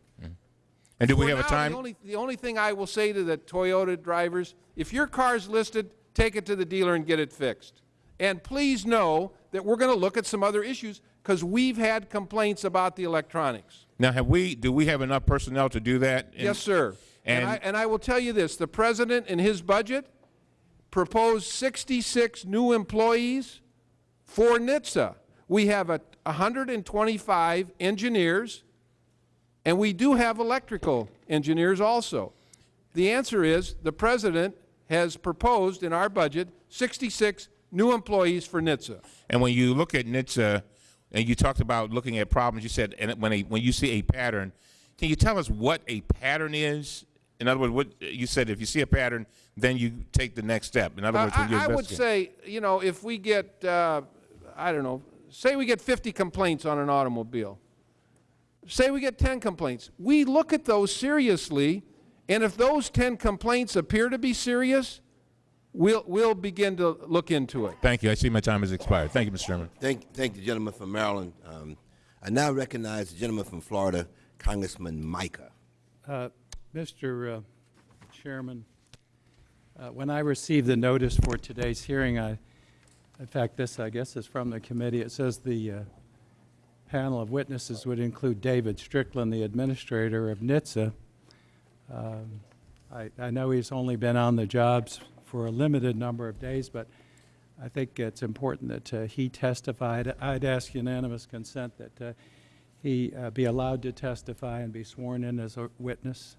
And do we For have a time? The only, the only thing I will say to the Toyota drivers, if your car's listed, take it to the dealer and get it fixed. And please know that we're going to look at some other issues because we've had complaints about the electronics. Now, have we, do we have enough personnel to do that? And- Yes, sir. And, And- I, and I will tell you this, the president in his budget proposed 66 new employees for NHTSA. We have a 125 engineers, and we do have electrical engineers also. The answer is, the president has proposed in our budget 66 new employees for NHTSA. And when you look at NHTSA, and you talked about looking at problems, you said, and when, a, when you see a pattern, can you tell us what a pattern is? In other words, what, you said if you see a pattern, then you take the next step. In other words, when you I, I would say, you know, if we get, uh, I don't know, say we get 50 complaints on an automobile, say we get 10 complaints, we look at those seriously, and if those 10 complaints appear to be serious, we'll, we'll begin to look into it. Thank you. I see my time has expired. Thank you, Mr. Chairman. Thank, thank the gentleman from Maryland. Um, I now recognize the gentleman from Florida, Congressman Mica. Uh, Mr. uh, Chairman, uh, when I received the notice for today's hearing, I, in fact, this, I guess, is from the committee. It says the uh, panel of witnesses would include David Strickland, the administrator of NHTSA. Um, I, I know he's only been on the jobs for a limited number of days, but I think it's important that uh, he testified. I'd ask unanimous consent that uh, he uh, be allowed to testify and be sworn in as a witness.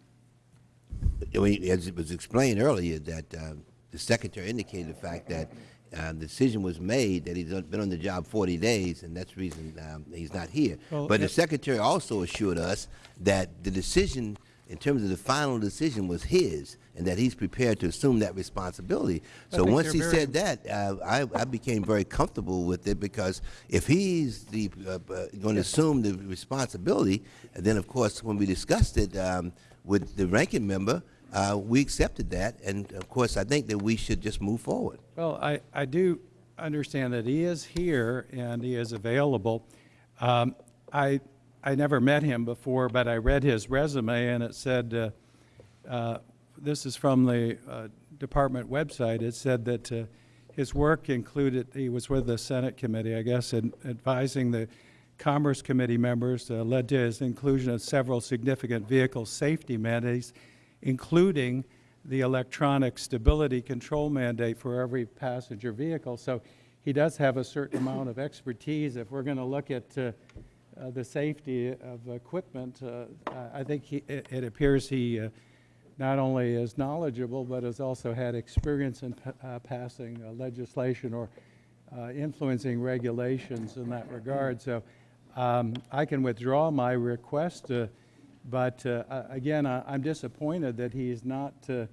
I mean, As it was explained earlier, that uh, the secretary indicated the fact that uh, the decision was made that he's been on the job 40 days, and that's the reason um, he's not here. Well, But the secretary also assured us that the decision, in terms of the final decision, was his, and that he's prepared to assume that responsibility. So once he very- said that, uh, I, I became very comfortable with it because if he's the uh, uh, going to assume the responsibility, and then of course when we discussed it um, with the ranking member, uh, we accepted that, and of course I think that we should just move forward. Well, I, I do understand that he is here and he is available. Um, I, I never met him before, but I read his resume and it said, uh, uh, this is from the uh, department website, it said that his work included, he was with the Senate committee, I guess, in advising the Commerce Committee members, uh, led to his inclusion of several significant vehicle safety mandates, including the electronic stability control mandate for every passenger vehicle. So he does have a certain amount of expertise. If we're going to look at uh, uh, the safety of equipment, uh, I think he, it, it appears he uh, not only is knowledgeable, but has also had experience in uh, passing legislation or influencing regulations in that regard. So um, I can withdraw my request, but again, I- I'm disappointed that he is not, uh,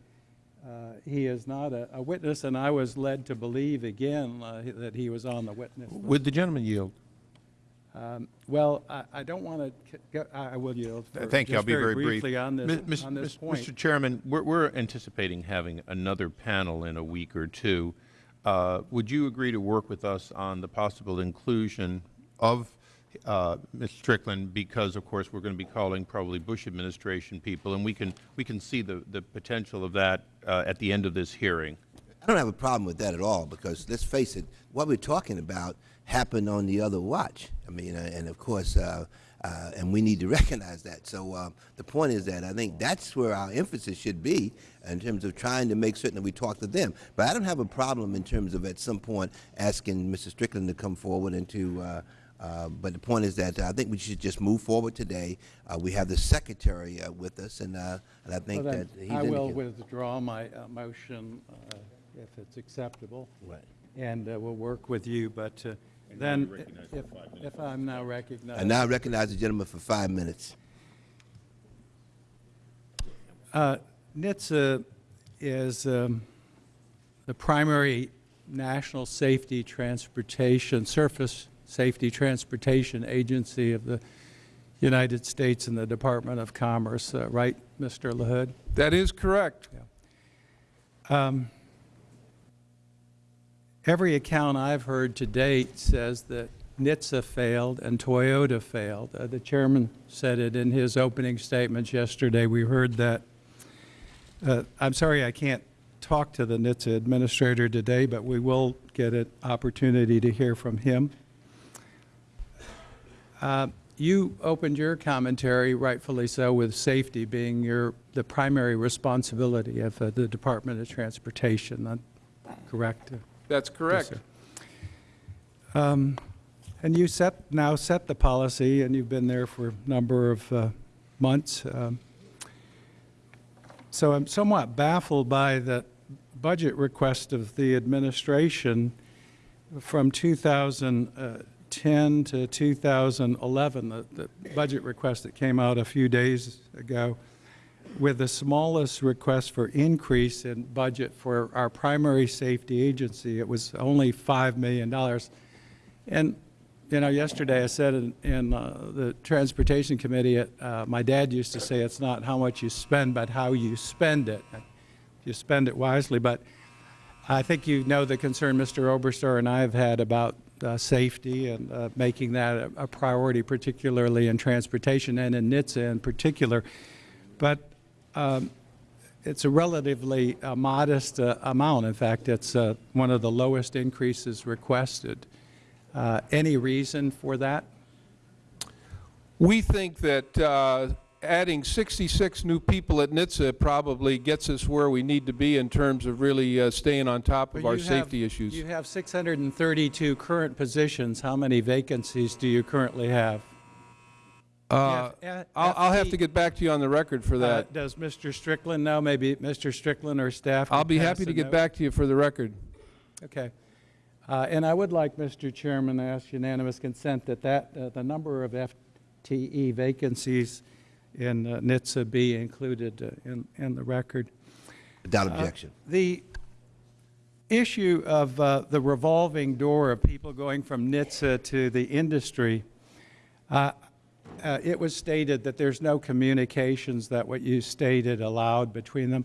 he is not a a witness, and I was led to believe again uh, that he was on the witness. list. Would the gentleman yield? Um, Well, I I don't want to, I will yield. for Thank you. I'll just be very brief. briefly on this, Mis- on this Mis- point. Mr. Chairman, we're, we're anticipating having another panel in a week or two. Uh, Would you agree to work with us on the possible inclusion of uh, Ms. Strickland? Because, of course, we're going to be calling probably Bush administration people, and we can, we can see the, the potential of that uh, at the end of this hearing. I don't have a problem with that at all because let's face it, what we're talking about happened on the other watch. I mean, uh, and of course, uh, uh, and we need to recognize that. So uh, the point is that I think that's where our emphasis should be in terms of trying to make certain that we talk to them. But I don't have a problem in terms of at some point asking Mr. Strickland to come forward and to. Uh, uh, but the point is that I think we should just move forward today. Uh, we have the secretary uh, with us, and, uh, and I think Well, that he's I will withdraw my uh, motion uh, if it's acceptable. Right. And uh, we'll work with you, but uh, then, if, if I'm now recognized. I now recognize the gentleman for five minutes. Uh, NHTSA is um, the primary national safety transportation, surface safety transportation agency of the United States and the Department of Commerce, uh, right, Mr. LaHood? That is correct. Every account I've heard to date says that NHTSA failed and Toyota failed. Uh, The chairman said it in his opening statements yesterday. We heard that. Uh, I'm sorry I can't talk to the NHTSA administrator today, but we will get an opportunity to hear from him. Uh, You opened your commentary, rightfully so, with safety being your, the primary responsibility of uh, the Department of Transportation, correct? That's correct. sir. Um, And you set, now set the policy, and you've been there for a number of uh, months. Um, So I'm somewhat baffled by the budget request of the administration from 2010 to 2011, the, the budget request that came out a few days ago, with the smallest request for increase in budget for our primary safety agency. It was only $5 million. And, you know, yesterday I said in, in uh, the Transportation Committee, uh, my dad used to say it's not how much you spend, but how you spend it. You spend it wisely, but I think you know the concern Mr. Oberstar and I have had about uh, safety and uh, making that a, a priority, particularly in transportation and in NHTSA in particular. But um, it's a relatively uh, modest uh, amount. In fact, it's uh, one of the lowest increases requested. Uh, Any reason for that? We think that uh, adding 66 new people at NHTSA probably gets us where we need to be in terms of really uh, staying on top of Well, our you have- safety issues. You have 632 current positions. How many vacancies do you currently have? Uh, F- I'll I'll have to get back to you on the record for Uh, that. Does Mr. Strickland know? Maybe Mr. Strickland or staff? I'll could be pass happy a to get note. back to you for the record. Okay. Uh, And I would like, Mr. Chairman, to ask unanimous consent that that, uh, the number of FTE vacancies in uh, NHTSA be included uh, in, in the record. Without objection. The issue of uh, the revolving door of people going from NHTSA to the industry, uh, uh, it was stated that there's no communications that what you stated allowed between them.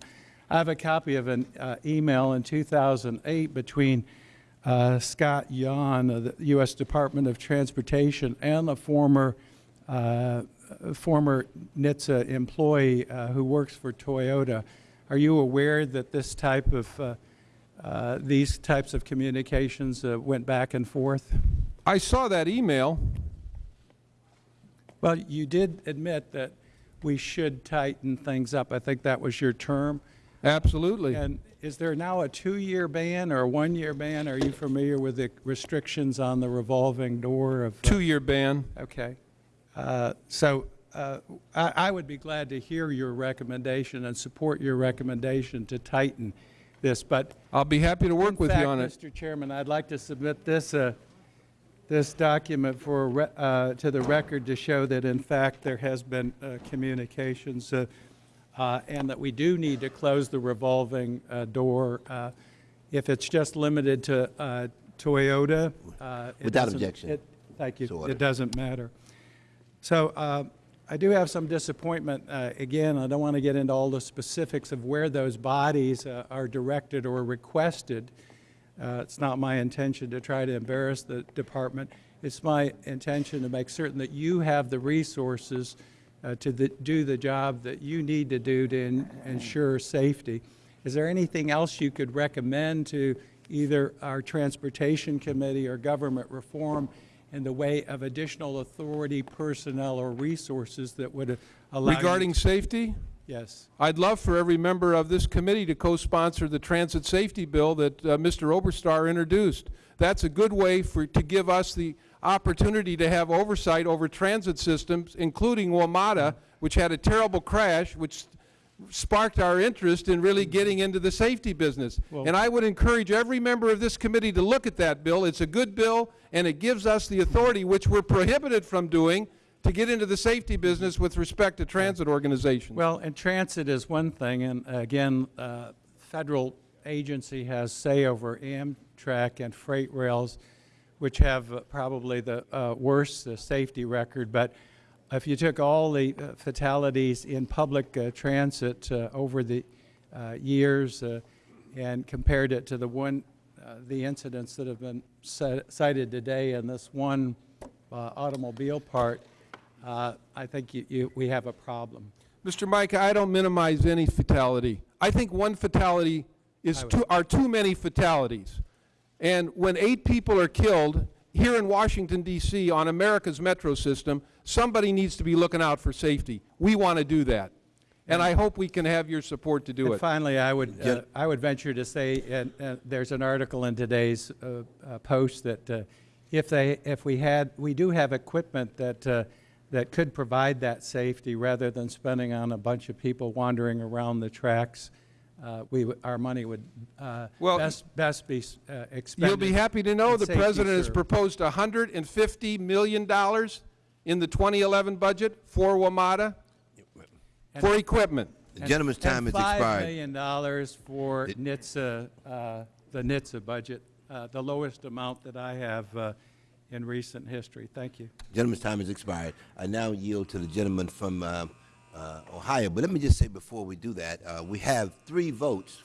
I have a copy of an uh, email in 2008 between uh, Scott Yon of the U.S. Department of Transportation and a former uh, former NHTSA employee uh, who works for Toyota. Are you aware that this type of uh, these types of communications went back and forth? I saw that email. Well, you did admit that we should tighten things up. I think that was your term. Absolutely. And is there now a two-year ban or a one-year ban? Are you familiar with the restrictions on the revolving door of? uh, Two-year ban. Okay. Uh, So uh, I I would be glad to hear your recommendation and support your recommendation to tighten this, but I'll be happy to work with you on it. Mr. Chairman, I'd like to submit this, uh, this document for, re- uh, to the record to show that in fact there has been uh, communications uh, uh, and that we do need to close the revolving uh, door. uh, If it's just limited to uh, Toyota. uh, Without objection. it- Thank you. So. It doesn't matter. So uh, I do have some disappointment. Uh, Again, I don't want to get into all the specifics of where those bodies uh, are directed or requested. Uh, It's not my intention to try to embarrass the department. It's my intention to make certain that you have the resources uh, to the- do the job that you need to do to en- ensure safety. Is there anything else you could recommend to either our Transportation Committee or Government Reform in the way of additional authority, personnel, or resources that would allow Regarding safety, Yes. I'd love for every member of this committee to co-sponsor the transit safety bill that uh, Mr. Oberstar introduced. That's a good way for, to give us the opportunity to have oversight over transit systems, including WMATA, which had a terrible crash, which sparked our interest in really getting into the safety business. Well- And I would encourage every member of this committee to look at that bill. It's a good bill, and it gives us the authority, which we're prohibited from doing, to get into the safety business with respect to transit organizations. Well, and transit is one thing, and again, uh, federal agency has say over Amtrak and freight rails, which have uh, probably the uh, worst uh, safety record. But if you took all the uh, fatalities in public uh, transit uh, over the years and compared it to the one the incidents that have been cited today in this one automobile part, uh, I think you- you- we have a problem. Mr. Mica, I don't minimize any fatality. I think one fatality is too, are too many fatalities. And when eight people are killed here in Washington DC on America's metro system, somebody needs to be looking out for safety. We want to do that. And I hope we can have your support to do And it. finally, I would, uh, I would venture to say, and uh, there's an article in today's uh, uh, post that uh, if they, if we had, we do have equipment that, uh, that could provide that safety rather than spending on a bunch of people wandering around the tracks. uh, We, our money would uh, Well, best, best be uh, expended. You'll be happy to know the safety President has proposed $150 million in the 2011 budget for WMATA, for equipment. The gentleman's time has And 5 expired. million dollars for NHTSA, uh, the NHTSA budget, uh, the lowest amount that I have uh, in recent history. Thank you. Gentleman's time has expired. I now yield to the gentleman from uh, uh, Ohio. But let me just say before we do that, uh, we have three votes.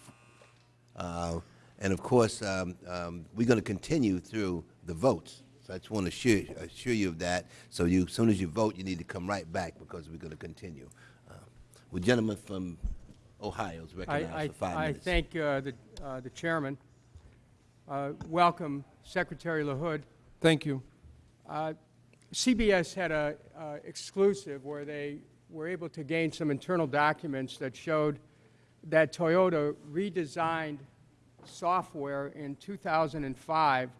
Uh, and of course, um, um, we're going to continue through the votes. So I just want to assure, assure you of that. So you, as soon as you vote, you need to come right back because we're going to continue. Uh, Will gentleman from Ohio is I, recognized I, for five I minutes. I thank uh, the, uh, the chairman. Uh, Welcome, Secretary LaHood. Thank you. Uh, CBS had a uh, exclusive where they were able to gain some internal documents that showed that Toyota redesigned software in 2005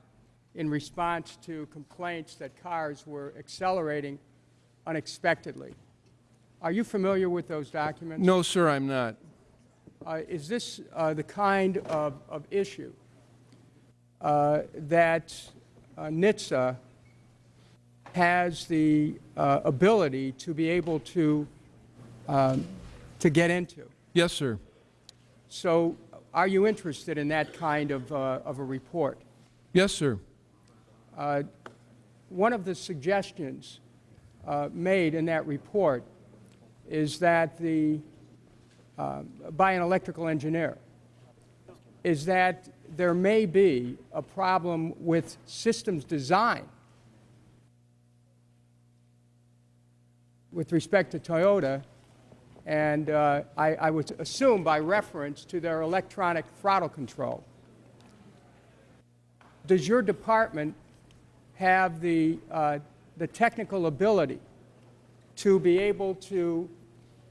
in response to complaints that cars were accelerating unexpectedly. Are you familiar with those documents? No, sir, I'm not. Uh, Is this uh, the kind of, of issue uh, that NHTSA has the uh, ability to be able to, um, to get into? Yes, sir. So are you interested in that kind of, uh, of a report? Yes, sir. Uh, One of the suggestions uh, made in that report is that the, uh, by an electrical engineer, is that there may be a problem with systems design with respect to Toyota, and uh, I, I would assume by reference to their electronic throttle control. Does your department have the, uh, the technical ability to be able to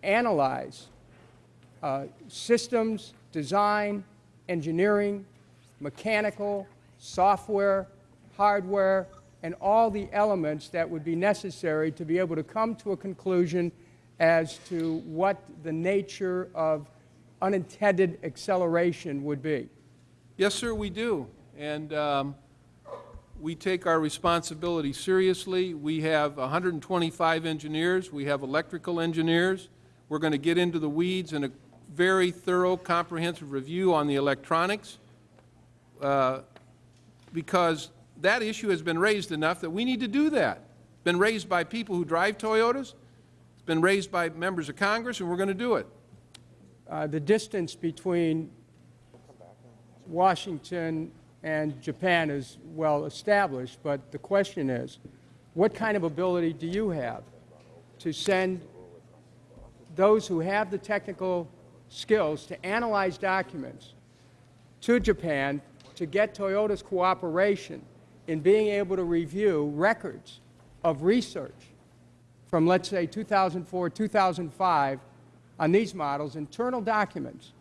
analyze uh, systems, design, engineering, mechanical, software, hardware, and all the elements that would be necessary to be able to come to a conclusion as to what the nature of unintended acceleration would be. Yes, sir, we do. And um, we take our responsibility seriously. We have 125 engineers. We have electrical engineers. We're going to get into the weeds in a very thorough, comprehensive review on the electronics uh, because that issue has been raised enough that we need to do that. It's Been raised by people who drive Toyotas. It's been raised by members of Congress, and we're going to do it. Uh, the distance between Washington and Japan is well established, but the question is, what kind of ability do you have to send those who have the technical skills to analyze documents to Japan to get Toyota's cooperation in being able to review records of research from, let's say, 2004, 2005 on these models, internal documents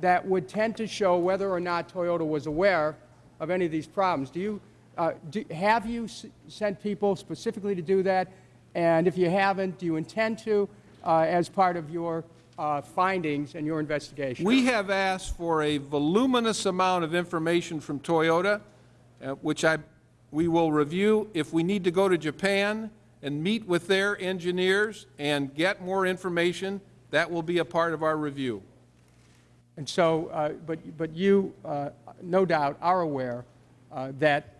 that would tend to show whether or not Toyota was aware of any of these problems. Do you, uh, do, have you sent people specifically to do that? And if you haven't, do you intend to uh, as part of your uh, findings and your investigation? We have asked for a voluminous amount of information from Toyota, uh, which I, we will review. If we need to go to Japan and meet with their engineers and get more information, that will be a part of our review. And so, uh, but, but you, uh, no doubt, are aware uh, that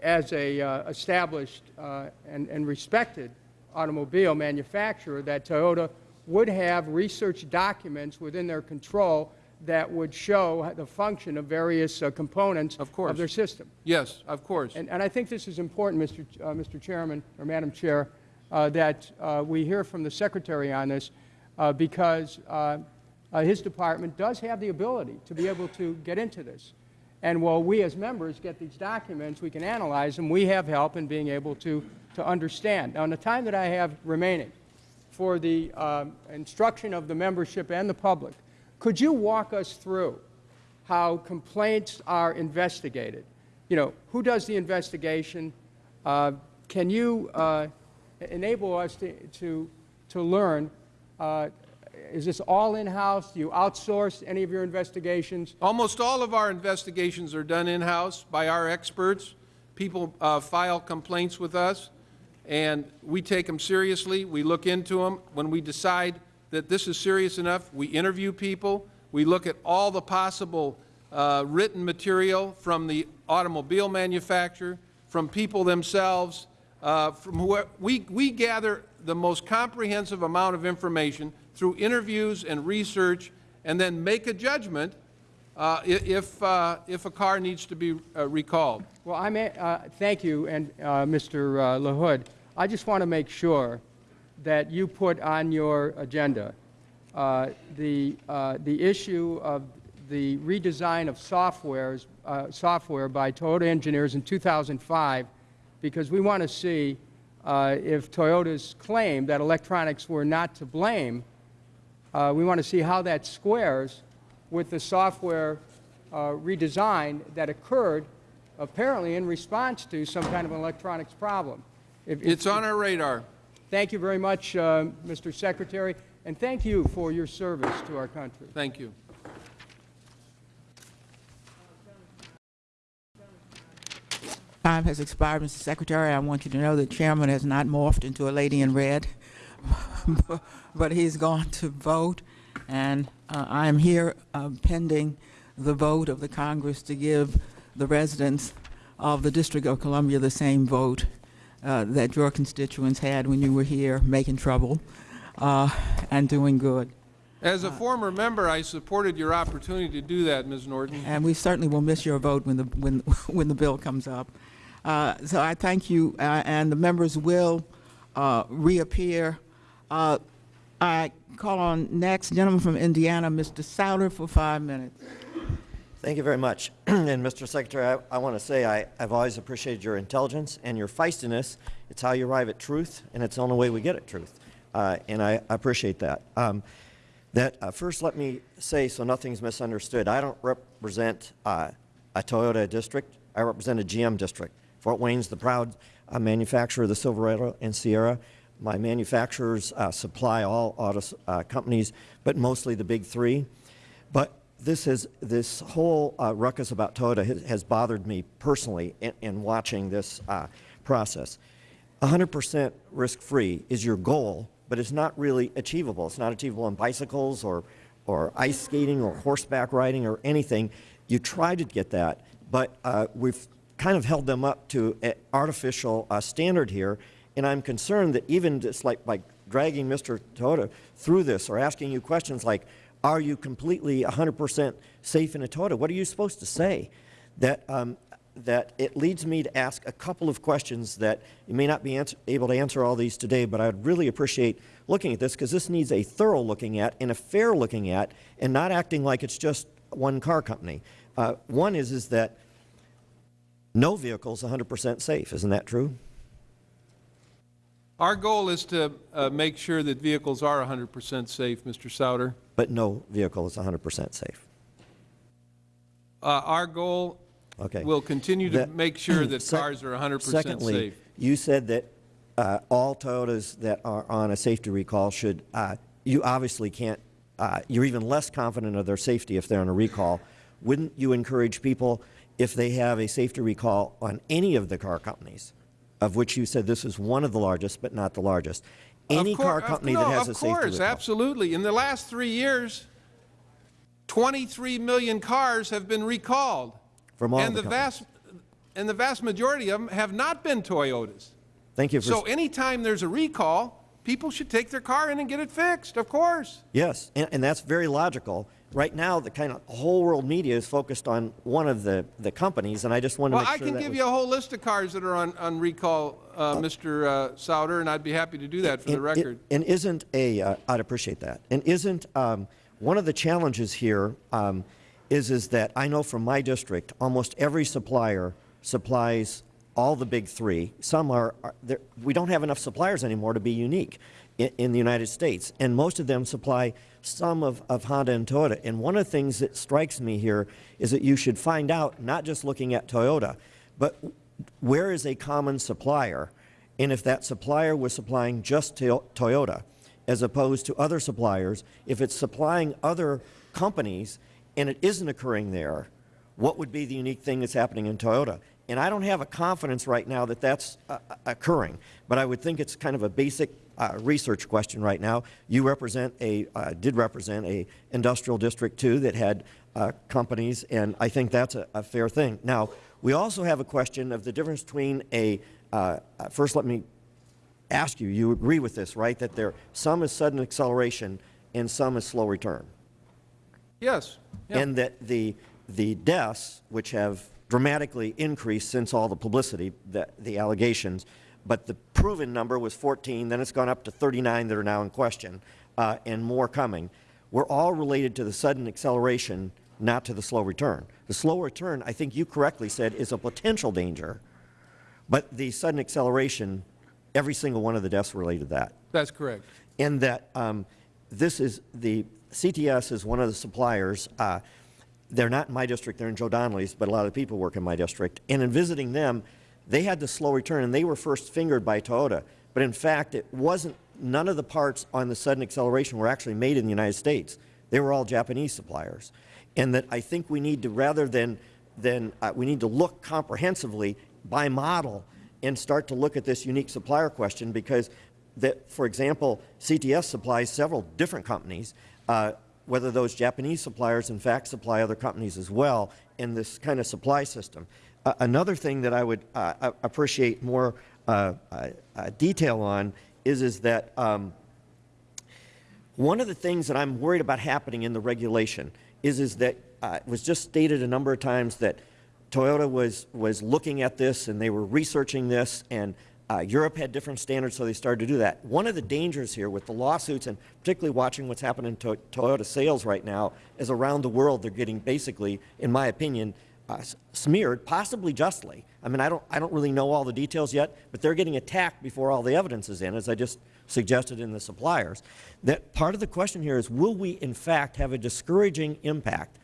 as a uh, established uh, and, and respected automobile manufacturer, that Toyota would have research documents within their control that would show the function of various uh, components Of course. of their system. Yes, of course. And, and I think this is important, Mr. Ch- uh, Mr. Chairman, or Madam Chair, uh, that uh, we hear from the Secretary on this, uh, because uh, uh, his department does have the ability to be able to get into this. And while we as members get these documents, we can analyze them, we have help in being able to, to understand. Now, in the time that I have remaining for the um, instruction of the membership and the public, could you walk us through how complaints are investigated? You know, who does the investigation? Uh, Can you uh, enable us to, to, to learn, uh, is this all in-house? Do you outsource any of your investigations? Almost all of our investigations are done in-house by our experts. People uh, file complaints with us, and we take them seriously. We look into them. When we decide that this is serious enough, we interview people. We look at all the possible uh, written material from the automobile manufacturer, from people themselves, uh, from. We, we gather the most comprehensive amount of information through interviews and research, and then make a judgment uh, if, uh, if a car needs to be uh, recalled. Well, I may, uh, thank you, and uh, Mr. uh, LaHood. I just want to make sure that you put on your agenda uh, the, uh, the issue of the redesign of softwares, uh, software by Toyota engineers in 2005, because we want to see uh, if Toyota's claim that electronics were not to blame, we want to see how that squares with the software redesign that occurred apparently in response to some kind of an electronics problem. If- if- It's on our radar. Thank you very much, uh, Mr. Secretary, and thank you for your service to our country. Thank you. Time has expired, Mr. Secretary. I want you to know the chairman has not morphed into a lady in red, but he's gone to vote, and uh, I am here uh, pending the vote of the Congress to give the residents of the District of Columbia the same vote uh, that your constituents had when you were here making trouble uh, and doing good. As a former member, I supported your opportunity to do that, Ms. Norton. And we certainly will miss your vote when the, when, when the bill comes up. Uh, So I thank you, uh, and the members will uh, reappear. Uh, I call on next gentleman from Indiana, Mr. Souder, for five minutes. Thank you very much. and Mr. Secretary, I, I want to say I, I've always appreciated your intelligence and your feistiness. It's how you arrive at truth, and it's the only way we get at truth. Uh, and I, I appreciate that. Um, that uh, first, let me say so nothing's misunderstood. I don't represent uh, a Toyota district. I represent a GM district. Fort Wayne's the proud uh, manufacturer of the Silverado and Sierra. My manufacturers uh, supply all auto uh, companies, but mostly the big three. But this has this whole uh, ruckus about Toyota has, has bothered me personally in, in watching this uh, process. 100% risk-free is your goal, but it's not really achievable. It's not achievable on bicycles or, or ice skating or horseback riding or anything. You try to get that, but uh, we've kind of held them up to an artificial uh, standard here, and I'm concerned that even just like by dragging Mr. Toyota through this or asking you questions like, are you completely 100% safe in a Toyota? What are you supposed to say? That, um, that it leads me to ask a couple of questions that you may not be able to answer all these today, but I'd really appreciate looking at this because this needs a thorough looking at and a fair looking at and not acting like it's just one car company. Uh, one is, is that no vehicle is 100% safe. Isn't that true? Our goal is to uh, make sure that vehicles are 100% safe, Mr. Souder. But no vehicle is 100% safe. Uh, Our goal Okay. will continue to make sure that cars are 100% safe. Secondly, you said that uh, all Toyotas that are on a safety recall should, uh, you obviously can't, uh, you're even less confident of their safety if they're on a recall. Wouldn't you encourage people, if they have a safety recall on any of the car companies, of which you said this is one of the largest, but not the largest, any Of cour- car company no, that has a safety recall. Of course, absolutely. In the last three years, 23 million cars have been recalled. From all and the the vast And the vast majority of them have not been Toyotas. Thank you for... So anytime there's a recall, people should take their car in and get it fixed, of course. Yes, and, and that's very logical, right now, the kind of whole world media is focused on one of the, the companies, and I just want to Well, I sure can give you a whole list of cars that are on, on recall, uh, Mr. uh, Souder, and I'd be happy to do that for the And- record. And isn't a, uh, I'd appreciate that. And isn't, um, one of the challenges here um, is, is that I know from my district, almost every supplier supplies all the big three. Some are, are we don't have enough suppliers anymore to be unique in, the United States. And most of them supply some of, of Honda and Toyota. And one of the things that strikes me here is that you should find out, not just looking at Toyota, but where is a common supplier? And if that supplier was supplying just to Toyota, as opposed to other suppliers, if it's supplying other companies and it isn't occurring there, what would be the unique thing that's happening in Toyota? And I don't have a confidence right now that that's uh, uh, occurring, but I would think it's kind of a basic uh, research question right now. You represent a, uh, did represent a industrial district too that had uh, companies, and I think that's a, a fair thing. Now, we also have a question of the difference between a, uh, first let me ask you, you agree with this, right? That there, some is sudden acceleration and some is slow return. Yes. yeah. And that the, the deaths, which have dramatically increased since all the publicity, the, the allegations, but the proven number was 14, then it's gone up to 39 that are now in question, uh, and more coming, were all related to the sudden acceleration, not to the slow return. The slow return, I think you correctly said, is a potential danger, but the sudden acceleration, every single one of the deaths related to that That's correct. And that um, this is the CTS is one of the suppliers. Uh, they're not in my district; they're in Joe Donnelly's, but a lot of the people work in my district. And in visiting them, they had the slow return, and they were first fingered by Toyota. But in fact, it wasn't. None of the parts on the sudden acceleration were actually made in the United States. They were all Japanese suppliers, and that I think we need to rather than than uh, we need to look comprehensively by model and start to look at this unique supplier question because that, for example, CTS supplies several different companies, uh, whether those Japanese suppliers in fact supply other companies as well in this kind of supply system. Uh, another thing that I would uh, appreciate more uh, uh, detail on is, is that um, one of the things that I'm worried about happening in the regulation is, is that uh, it was just stated a number of times that Toyota was, was looking at this and they were researching this and uh, Europe had different standards, so they started to do that. One of the dangers here with the lawsuits and particularly watching what's happening to Toyota sales right now is around the world they're getting basically, in my opinion, uh, smeared, possibly justly. I mean, I don't, I don't really know all the details yet, but they're getting attacked before all the evidence is in, as I just suggested in the suppliers. That part of the question here is, will we in fact have a discouraging impact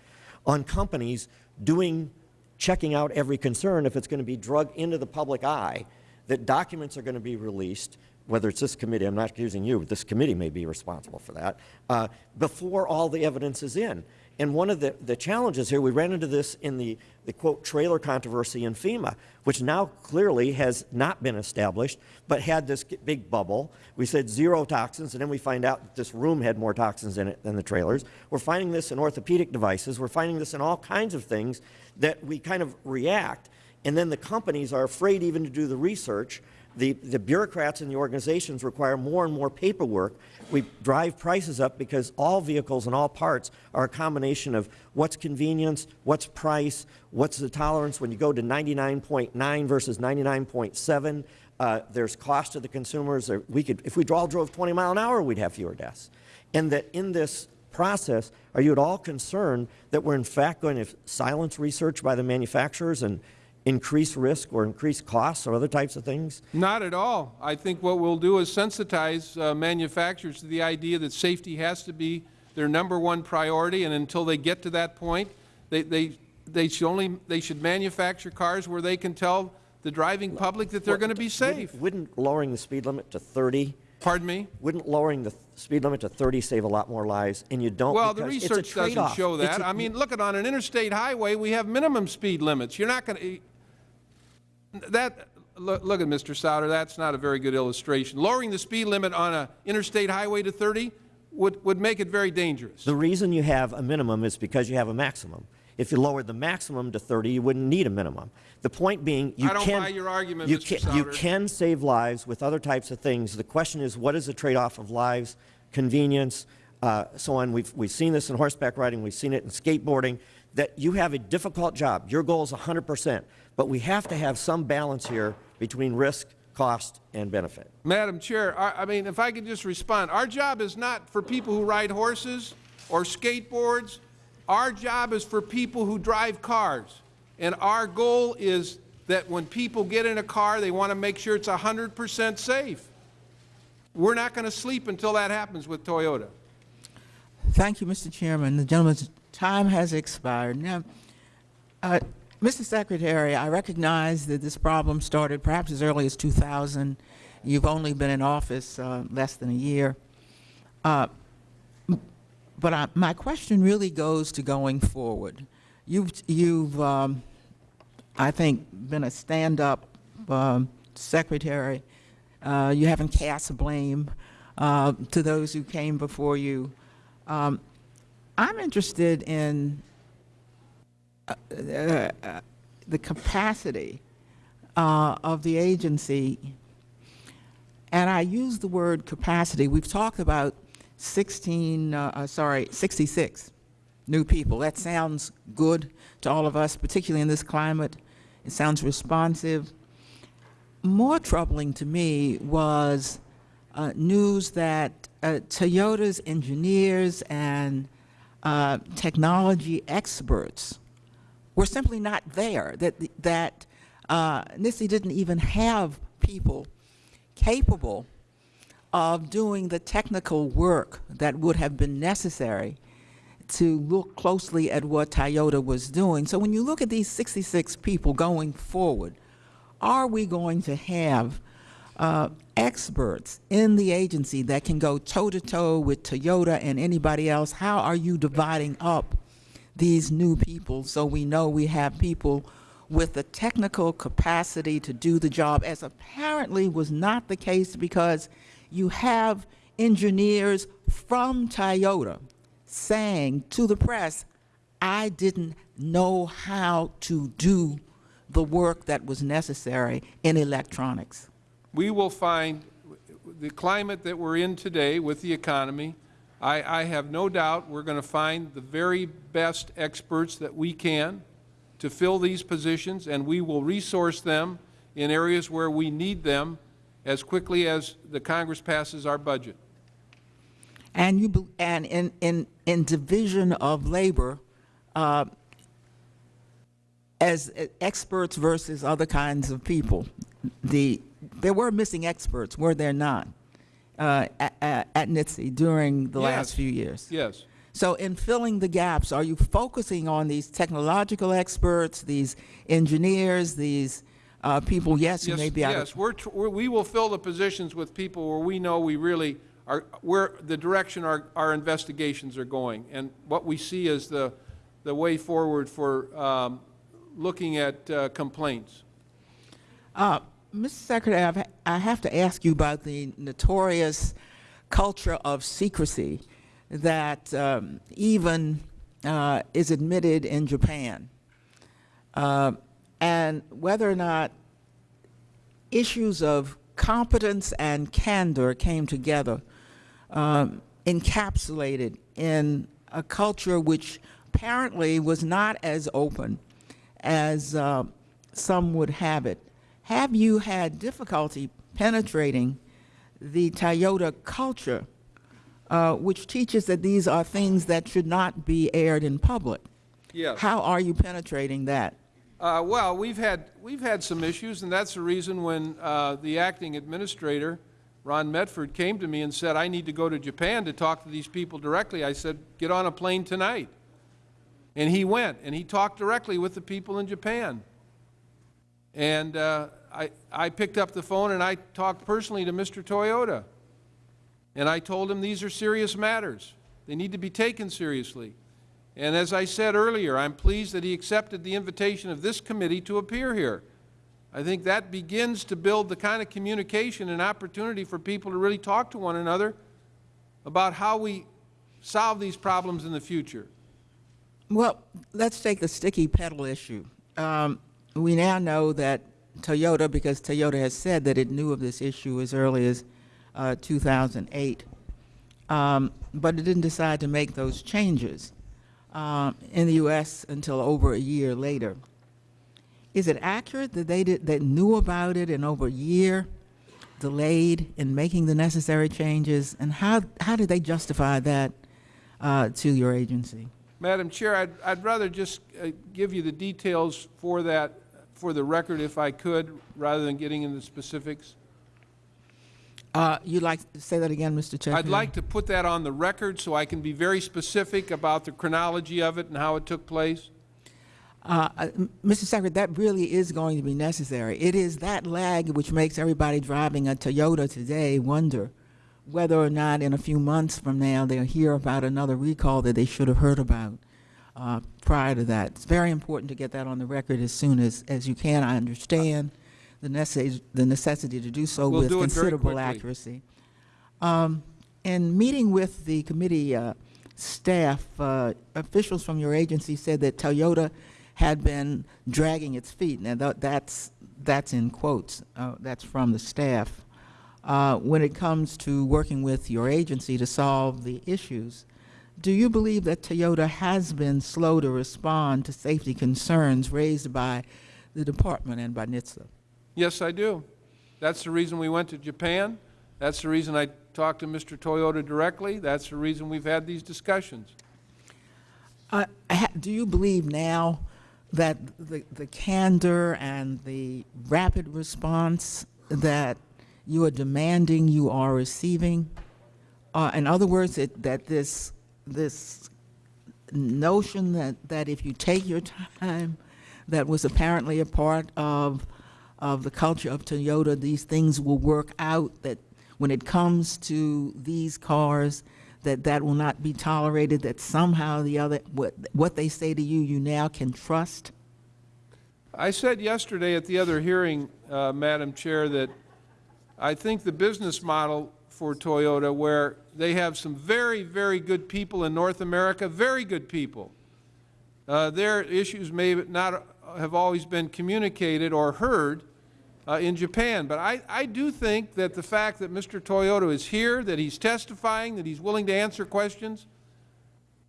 on companies doing, checking out every concern if it's going to be drug into the public eye, that documents are going to be released, whether it's this committee, I'm not accusing you, this committee may be responsible for that, uh, before all the evidence is in. And one of the, the challenges here, we ran into this in the, the quote trailer controversy in FEMA, which now clearly has not been established, but had this big bubble. We said zero toxins, and then we find out that this room had more toxins in it than the trailers. We're finding this in orthopedic devices. We're finding this in all kinds of things that we kind of react, and then the companies are afraid even to do the research. The, the bureaucrats in the organizations require more and more paperwork. We drive prices up because all vehicles and all parts are a combination of what's convenience, what's price, what's the tolerance when you go to 99.9 versus 99.7. Uh, there's cost to the consumers. We could, if we all drove 20 mile an hour, we'd have fewer deaths. And that in this process, are you at all concerned that we're in fact going to silence research by the manufacturers and increase risk or increase costs or other types of things? Not at all. I think what we'll do is sensitize uh, manufacturers to the idea that safety has to be their number one priority, and until they get to that point, they, they, they should only, they should manufacture cars where they can tell the driving public that they're going to be safe. Wouldn't, wouldn't lowering the speed limit to 30, Pardon me? wouldn't lowering the speed limit to 30 save a lot more lives? And you don't Well, the because it's a research doesn't show that. a- I mean, look at on an interstate highway, we have minimum speed limits. You're not going to, that, look, look at Mr. Souder, that's not a very good illustration. Lowering the speed limit on a interstate highway to 30 would, would make it very dangerous. The reason you have a minimum is because you have a maximum. If you lowered the maximum to 30, you wouldn't need a minimum. The point being, you I don't can... buy your argument, you can, You can save lives with other types of things. The question is, what is the trade-off of lives, convenience, uh, so on. We've, we've seen this in horseback riding, we've seen it in skateboarding, that you have a difficult job. Your goal is 100%, but we have to have some balance here between risk, cost, and benefit. Madam Chair, I, I mean, if I could just respond, our job is not for people who ride horses or skateboards. Our job is for people who drive cars. And our goal is that when people get in a car, they want to make sure it's 100% safe. We're not going to sleep until that happens with Toyota. Thank you, Mr. Chairman. The gentleman's time has expired. Now, uh, Mr. Secretary, I recognize that this problem started perhaps as early as 2000. You've only been in office uh, less than a year. Uh, but I, my question really goes to going forward. You've, you've um, I think, been a stand-up um, secretary. Uh, you haven't cast blame uh, to those who came before you. Um, I'm interested in the capacity uh, of the agency, and I use the word capacity. We've talked about 16, uh, uh, sorry, 66 new people. That sounds good to all of us, particularly in this climate. It sounds responsive. More troubling to me was uh, news that uh, Toyota's engineers and uh, technology experts were simply not there, that, that uh, NHTSA didn't even have people capable of doing the technical work that would have been necessary to look closely at what Toyota was doing. So when you look at these 66 people going forward, are we going to have uh, experts in the agency that can go toe-to-toe with Toyota and anybody else? How are you dividing up these new people so we know we have people with the technical capacity to do the job, as apparently was not the case because you have engineers from Toyota saying to the press, I didn't know how to do the work that was necessary in electronics. We will find the climate that we're in today with the economy, I, I have no doubt we're going to find the very best experts that we can to fill these positions, and we will resource them in areas where we need them as quickly as the Congress passes our budget. And you, and in, in, in division of labor, uh, as experts versus other kinds of people, the, there were missing experts, were there not, uh, at, at NHTSA during the Yes. last few years? Yes. So in filling the gaps, are you focusing on these technological experts, these engineers, these uh, people, yes, Yes, may be out of yes, we're, we're, we will fill the positions with people where we know we really are, where the direction our, our investigations are going. And what we see is the, the way forward for, um, looking at uh, complaints. Uh, Mr. Secretary, I've, I have to ask you about the notorious culture of secrecy that um, even uh, is admitted in Japan, uh, and whether or not issues of competence and candor came together, um, encapsulated in a culture which apparently was not as open as uh, some would have it. Have you had difficulty penetrating the Toyota culture, uh, which teaches that these are things that should not be aired in public? Yes. How are you penetrating that? Uh, well, we've had, we've had some issues, and that's the reason when uh, the acting administrator, Ron Medford, came to me and said, I need to go to Japan to talk to these people directly. I said, get on a plane tonight. And he went, and he talked directly with the people in Japan. And uh, I, I picked up the phone and I talked personally to Mr. Toyota. And I told him these are serious matters. They need to be taken seriously. And as I said earlier, I'm pleased that he accepted the invitation of this committee to appear here. I think that begins to build the kind of communication and opportunity for people to really talk to one another about how we solve these problems in the future. Well, let's take the sticky pedal issue. Um, we now know that Toyota, because Toyota has said that it knew of this issue as early as uh, 2008, um, but it didn't decide to make those changes um, in the U.S. until over a year later. Is it accurate that they did, that knew about it and over a year delayed in making the necessary changes? And how, how did they justify that uh, to your agency? Madam Chair, I'd, I'd rather just uh, give you the details for that, for the record if I could, rather than getting into specifics. Uh, you'd like to say that again, Mr. Chair? I'd like to put that on the record so I can be very specific about the chronology of it and how it took place. Uh, uh, Mr. Secretary, that really is going to be necessary. It is that lag which makes everybody driving a Toyota today wonder whether or not in a few months from now they'll hear about another recall that they should have heard about uh, prior to that. It's very important to get that on the record as soon as, as you can. I understand the necessity, the necessity to do so We'll with do considerable accuracy. Um, in meeting with the committee uh, staff, uh, officials from your agency said that Toyota had been dragging its feet. Now, tha- that's, that's in quotes. Uh, That's from the staff. Uh, When it comes to working with your agency to solve the issues, do you believe that Toyota has been slow to respond to safety concerns raised by the department and by NHTSA? Yes, I do. That's the reason we went to Japan. That's the reason I talked to Mr. Toyota directly. That's the reason we've had these discussions. Uh, Do you believe now that the the candor and the rapid response that you are demanding you are receiving? Uh, In other words, it- that this, this notion that, that if you take your time, that was apparently a part of, of the culture of Toyota, these things will work out, that when it comes to these cars, that that will not be tolerated, that somehow the other, what, what they say to you, you now can trust? I said yesterday at the other hearing, uh, Madam Chair, that I think the business model for Toyota, where they have some very, very good people in North America, very good people. Uh, their issues may not have always been communicated or heard uh, in Japan, but I, I do think that the fact that Mr. Toyota is here, that he's testifying, that he's willing to answer questions,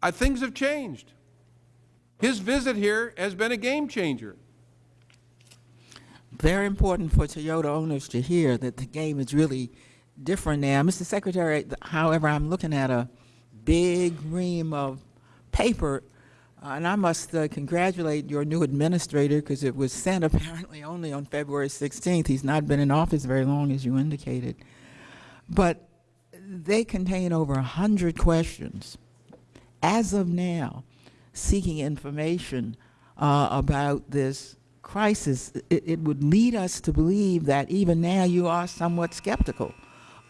uh, things have changed. His visit here has been a game changer. Very important for Toyota owners to hear that the game is really different now. Mr. Secretary, however, I'm looking at a big ream of paper, uh, and I must uh, congratulate your new administrator because it was sent apparently only on February 16th. He's not been in office very long, as you indicated. But they contain over 100 questions as of now, seeking information uh, about this crisis, it, it would lead us to believe that even now you are somewhat skeptical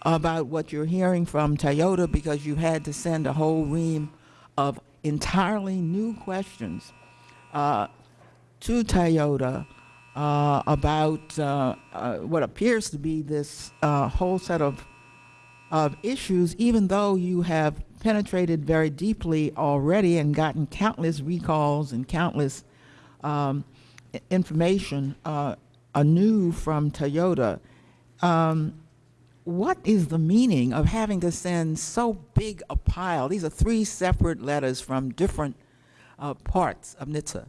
about what you're hearing from Toyota because you had to send a whole ream of entirely new questions uh, to Toyota uh, about uh, uh, what appears to be this uh, whole set of of issues, even though you have penetrated very deeply already and gotten countless recalls and countless um, information uh, anew from Toyota. Um, what is the meaning of having to send so big a pile? These are three separate letters from different uh, parts of NHTSA.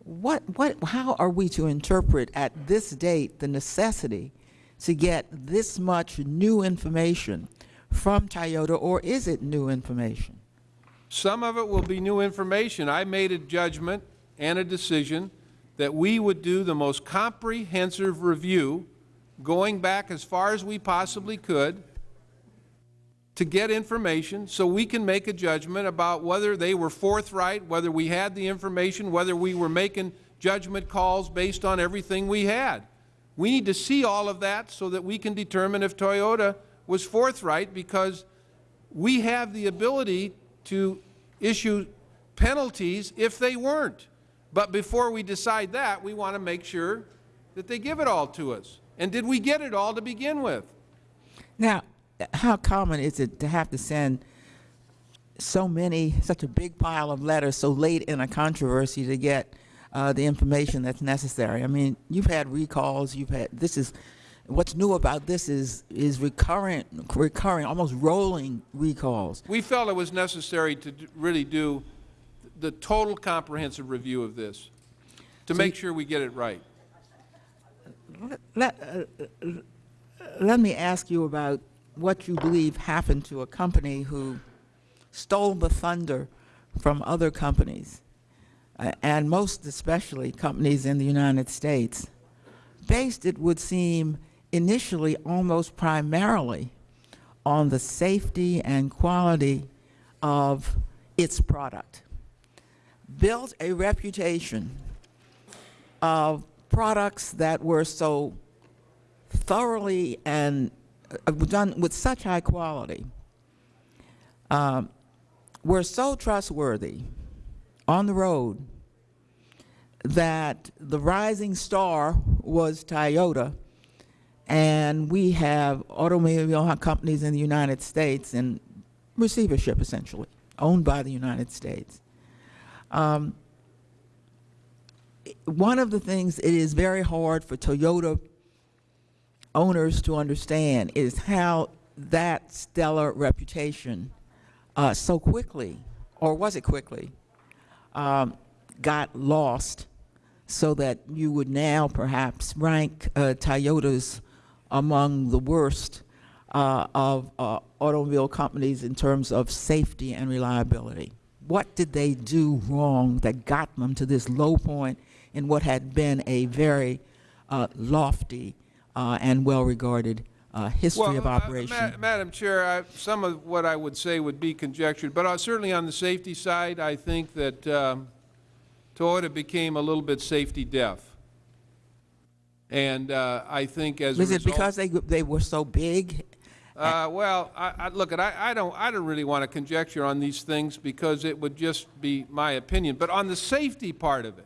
What, what, how are we to interpret at this date the necessity to get this much new information from Toyota, or is it new information? Some of it will be new information. I made a judgment and a decision that we would do the most comprehensive review, going back as far as we possibly could, to get information so we can make a judgment about whether they were forthright, whether we had the information, whether we were making judgment calls based on everything we had. We need to see all of that so that we can determine if Toyota was forthright because we have the ability to issue penalties if they weren't. But before we decide that, we want to make sure that they give it all to us. And did we get it all to begin with? Now, how common is it to have to send so many, such a big pile of letters so late in a controversy to get uh, the information that's necessary? I mean, you've had recalls, you've had, this is What's new about this is, is recurrent, recurring, almost rolling recalls. We felt it was necessary to d- really do the total comprehensive review of this, to make sure we get it right. Let, uh, let me ask you about what you believe happened to a company who stole the thunder from other companies, uh, and most especially companies in the United States, based, it would seem, initially almost primarily on the safety and quality of its product. Built a reputation of products that were so thoroughly and uh, done with such high quality, um, were so trustworthy on the road that the rising star was Toyota, and we have automobile companies in the United States in receivership, essentially, owned by the United States. Um, one of the things it is very hard for Toyota owners to understand is how that stellar reputation uh, so quickly, or was it quickly, um, got lost so that you would now perhaps rank uh, Toyotas among the worst uh, of uh, automobile companies in terms of safety and reliability. What did they do wrong that got them to this low point in what had been a very uh, lofty uh, and well-regarded uh, history of Well, uh, operation? Ma- Madam Chair, I- some of what I would say would be conjectured, but uh, certainly on the safety side, I think that um, Toyota became a little bit safety deaf. And uh, I think as Was it because they, they were so big? Uh, well, I, I, look, I, I don't, I don't really want to conjecture on these things because it would just be my opinion. But on the safety part of it,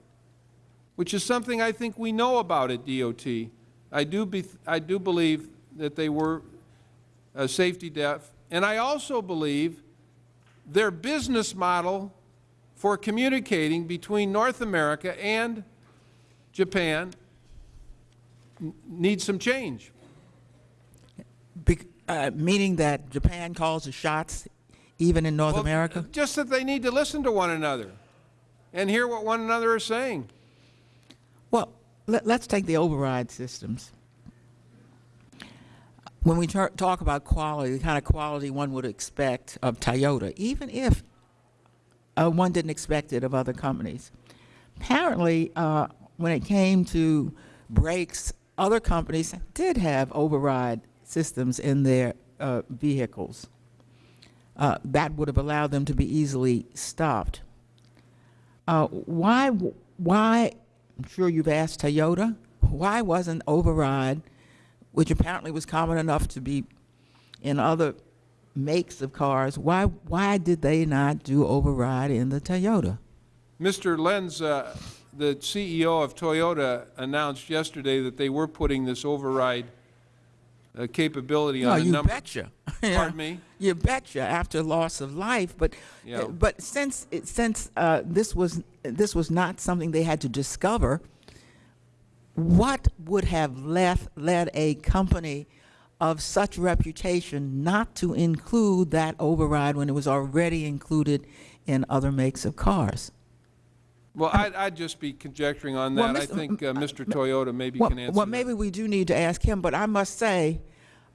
which is something I think we know about at DOT, I do, be, I do believe that they were uh, safety deaf. And I also believe their business model for communicating between North America and Japan needs some change. Bec- uh, meaning that Japan calls the shots even in North Well, America? Just that they need to listen to one another and hear what one another is saying. Well, let, us take the override systems. When we talk about quality, the kind of quality one would expect of Toyota, even if uh, one didn't expect it of other companies. Apparently, uh, when it came to brakes, other companies did have override systems in their uh, vehicles. Uh, that would have allowed them to be easily stopped. Uh, why, why, I'm sure you've asked Toyota, why wasn't override, which apparently was common enough to be in other makes of cars, why, why did they not do override in the Toyota? Mr. Lentz, uh, the CEO of Toyota, announced yesterday that they were putting this override uh, capability No, on a you number. betcha. Pardon me? You betcha, after loss of life, but, Yeah. but since, it- since uh, this was, this was not something they had to discover, what would have left, led a company of such reputation not to include that override when it was already included in other makes of cars? Well, I'd, I'd just be conjecturing on Well, that. I think uh, Mr. Toyota maybe Well, can answer well, that. maybe we do need to ask him, but I must say,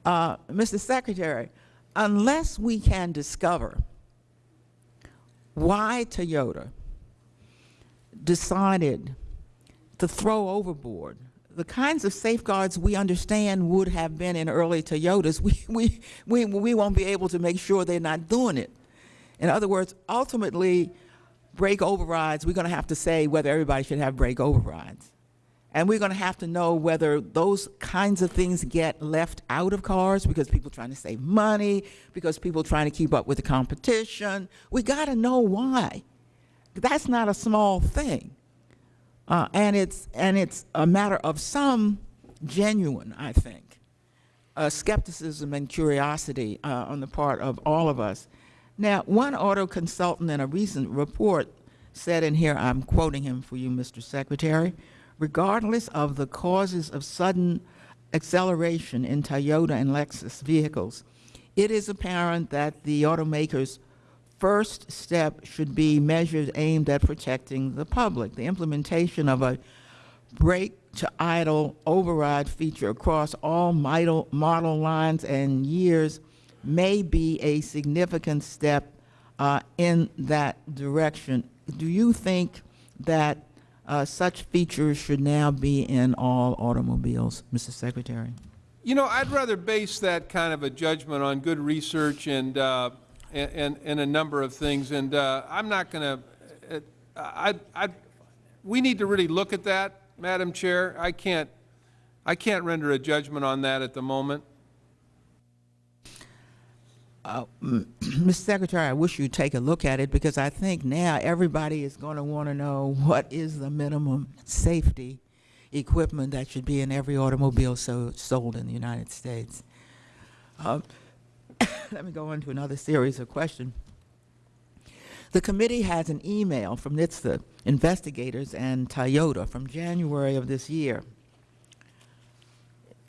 uh, Mr. Secretary, unless we can discover why Toyota decided to throw overboard the kinds of safeguards we understand would have been in early Toyotas, we, we, we, we won't be able to make sure they're not doing it. In other words, ultimately, brake overrides, we're going to have to say whether everybody should have brake overrides. And we're going to have to know whether those kinds of things get left out of cars because people trying to save money, because people trying to keep up with the competition. We got to know why. That's not a small thing. Uh, and it's and it's a matter of some genuine, I think, uh, skepticism and curiosity uh, on the part of all of us. Now, one auto consultant in a recent report said and here, I'm quoting him for you, Mr. Secretary, regardless of the causes of sudden acceleration in Toyota and Lexus vehicles, it is apparent that the automakers' first step should be measures aimed at protecting the public. The implementation of a brake to idle override feature across all model, model lines and years may be a significant step uh, in that direction. Do you think that uh, such features should now be in all automobiles, Mr. Secretary? You know, I'd rather base that kind of a judgment on good research and, uh, and, and, a number of things, and uh, I'm not going to, I, I, we need to really look at that, Madam Chair. I can't, I can't render a judgment on that at the moment. Mr. Secretary, I wish you'd take a look at it because I think now everybody is going to want to know what is the minimum safety equipment that should be in every automobile so, sold in the United States. Um, let me go on to another series of questions. The committee has an email from NHTSA investigators and Toyota from January of this year.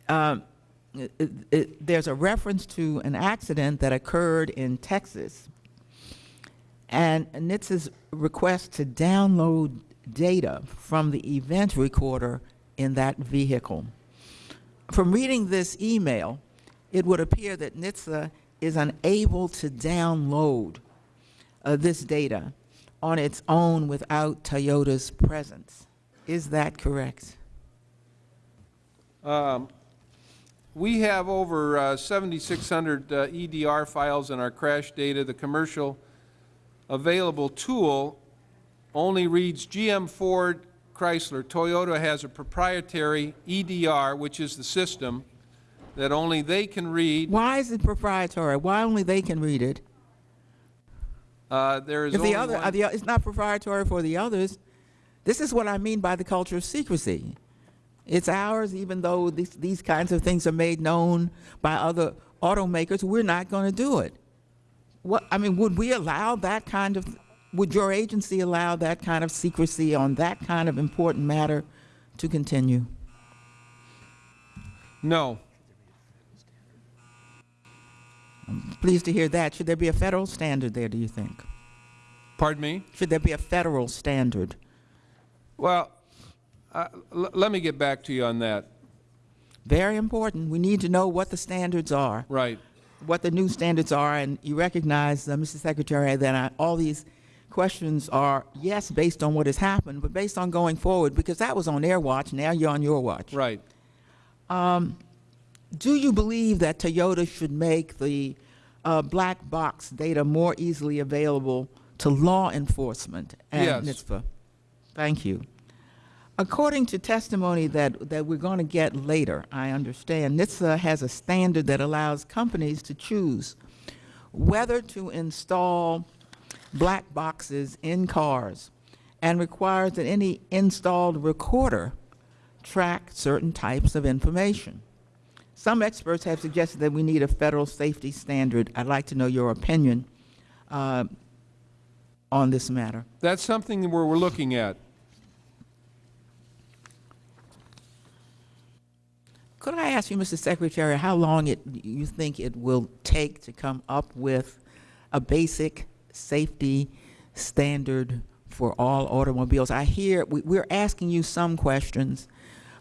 Um, it- it- there's a reference to an accident that occurred in Texas, and NHTSA's request to download data from the event recorder in that vehicle. From reading this email, it would appear that NHTSA is unable to download uh, this data on its own without Toyota's presence. Is that correct? Um, We have over uh, 7,600 uh, EDR files in our crash data. The commercial available tool only reads GM, Ford, Chrysler. Toyota has a proprietary EDR, which is the system that only they can read. Why is it proprietary? Why only they can read it? Uh, There is If the other, the, it's not proprietary for the others. This is what I mean by the culture of secrecy. It's ours, even though these, these kinds of things are made known by other automakers, we're not going to do it. What, I mean, would we allow that kind of, would your agency allow that kind of secrecy on that kind of important matter to continue? No. I'm pleased to hear that. Should there be a federal standard there, do you think? Pardon me? Should there be a federal standard? Well, uh, l- let me get back to you on that. Very important. We need to know what the standards are. Right. what the new standards are, and you recognize, uh, Mr. Secretary, that I, all these questions are, yes, based on what has happened, but based on going forward, because that was on their watch, now you're on your watch. Right. Do you believe that Toyota should make the uh, black box data more easily available to law enforcement and Yes. NHTSA? Thank you. According to testimony that, that we're going to get later, I understand, NHTSA has a standard that allows companies to choose whether to install black boxes in cars and requires that any installed recorder track certain types of information. Some experts have suggested that we need a federal safety standard. I'd like to know your opinion uh, on this matter. That's something that we're, we're looking at. Could I ask you, Mr. Secretary, how long it, you think it will take to come up with a basic safety standard for all automobiles? I hear, we, we're asking you some questions,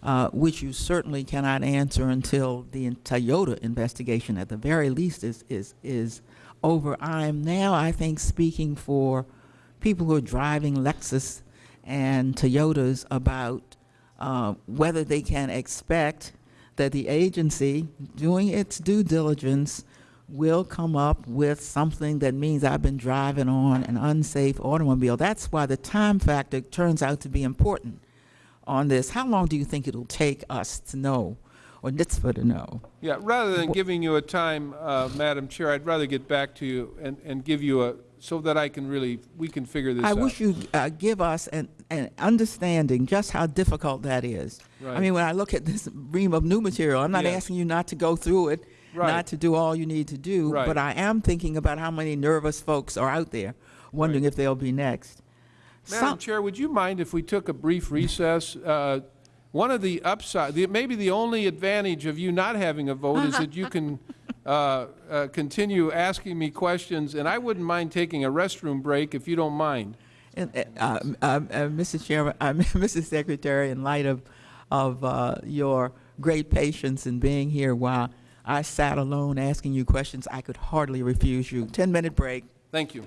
uh, which you certainly cannot answer until the Toyota investigation, at the very least, is, is, is over. I am now, I think, speaking for people who are driving Lexus and Toyotas about uh, whether they can expect that the agency, doing its due diligence, will come up with something that means I've been driving on an unsafe automobile. That's why the time factor turns out to be important on this. How long do you think it'll take us to know, or NHTSA to know? Yeah, rather than giving you a time, uh, Madam Chair, I'd rather get back to you and, and give you a, so that I can really, we can figure this I out. I wish you'd uh, give us an, an understanding just how difficult that is. I mean, when I look at this ream of new material, I'm not Yes. asking you not to go through it, Right. not to do all you need to do, Right. but I am thinking about how many nervous folks are out there wondering if they'll be next. Madam Some- Chair, would you mind if we took a brief recess? Uh, one of the upside, the, maybe the only advantage of you not having a vote is that you can uh, uh, continue asking me questions, and I wouldn't mind taking a restroom break if you don't mind. And, uh, uh, uh, Mr. Chairman, uh, Mr. Secretary, in light of, of uh, your great patience in being here while I sat alone asking you questions I could hardly refuse you. 10-minute break. Thank you.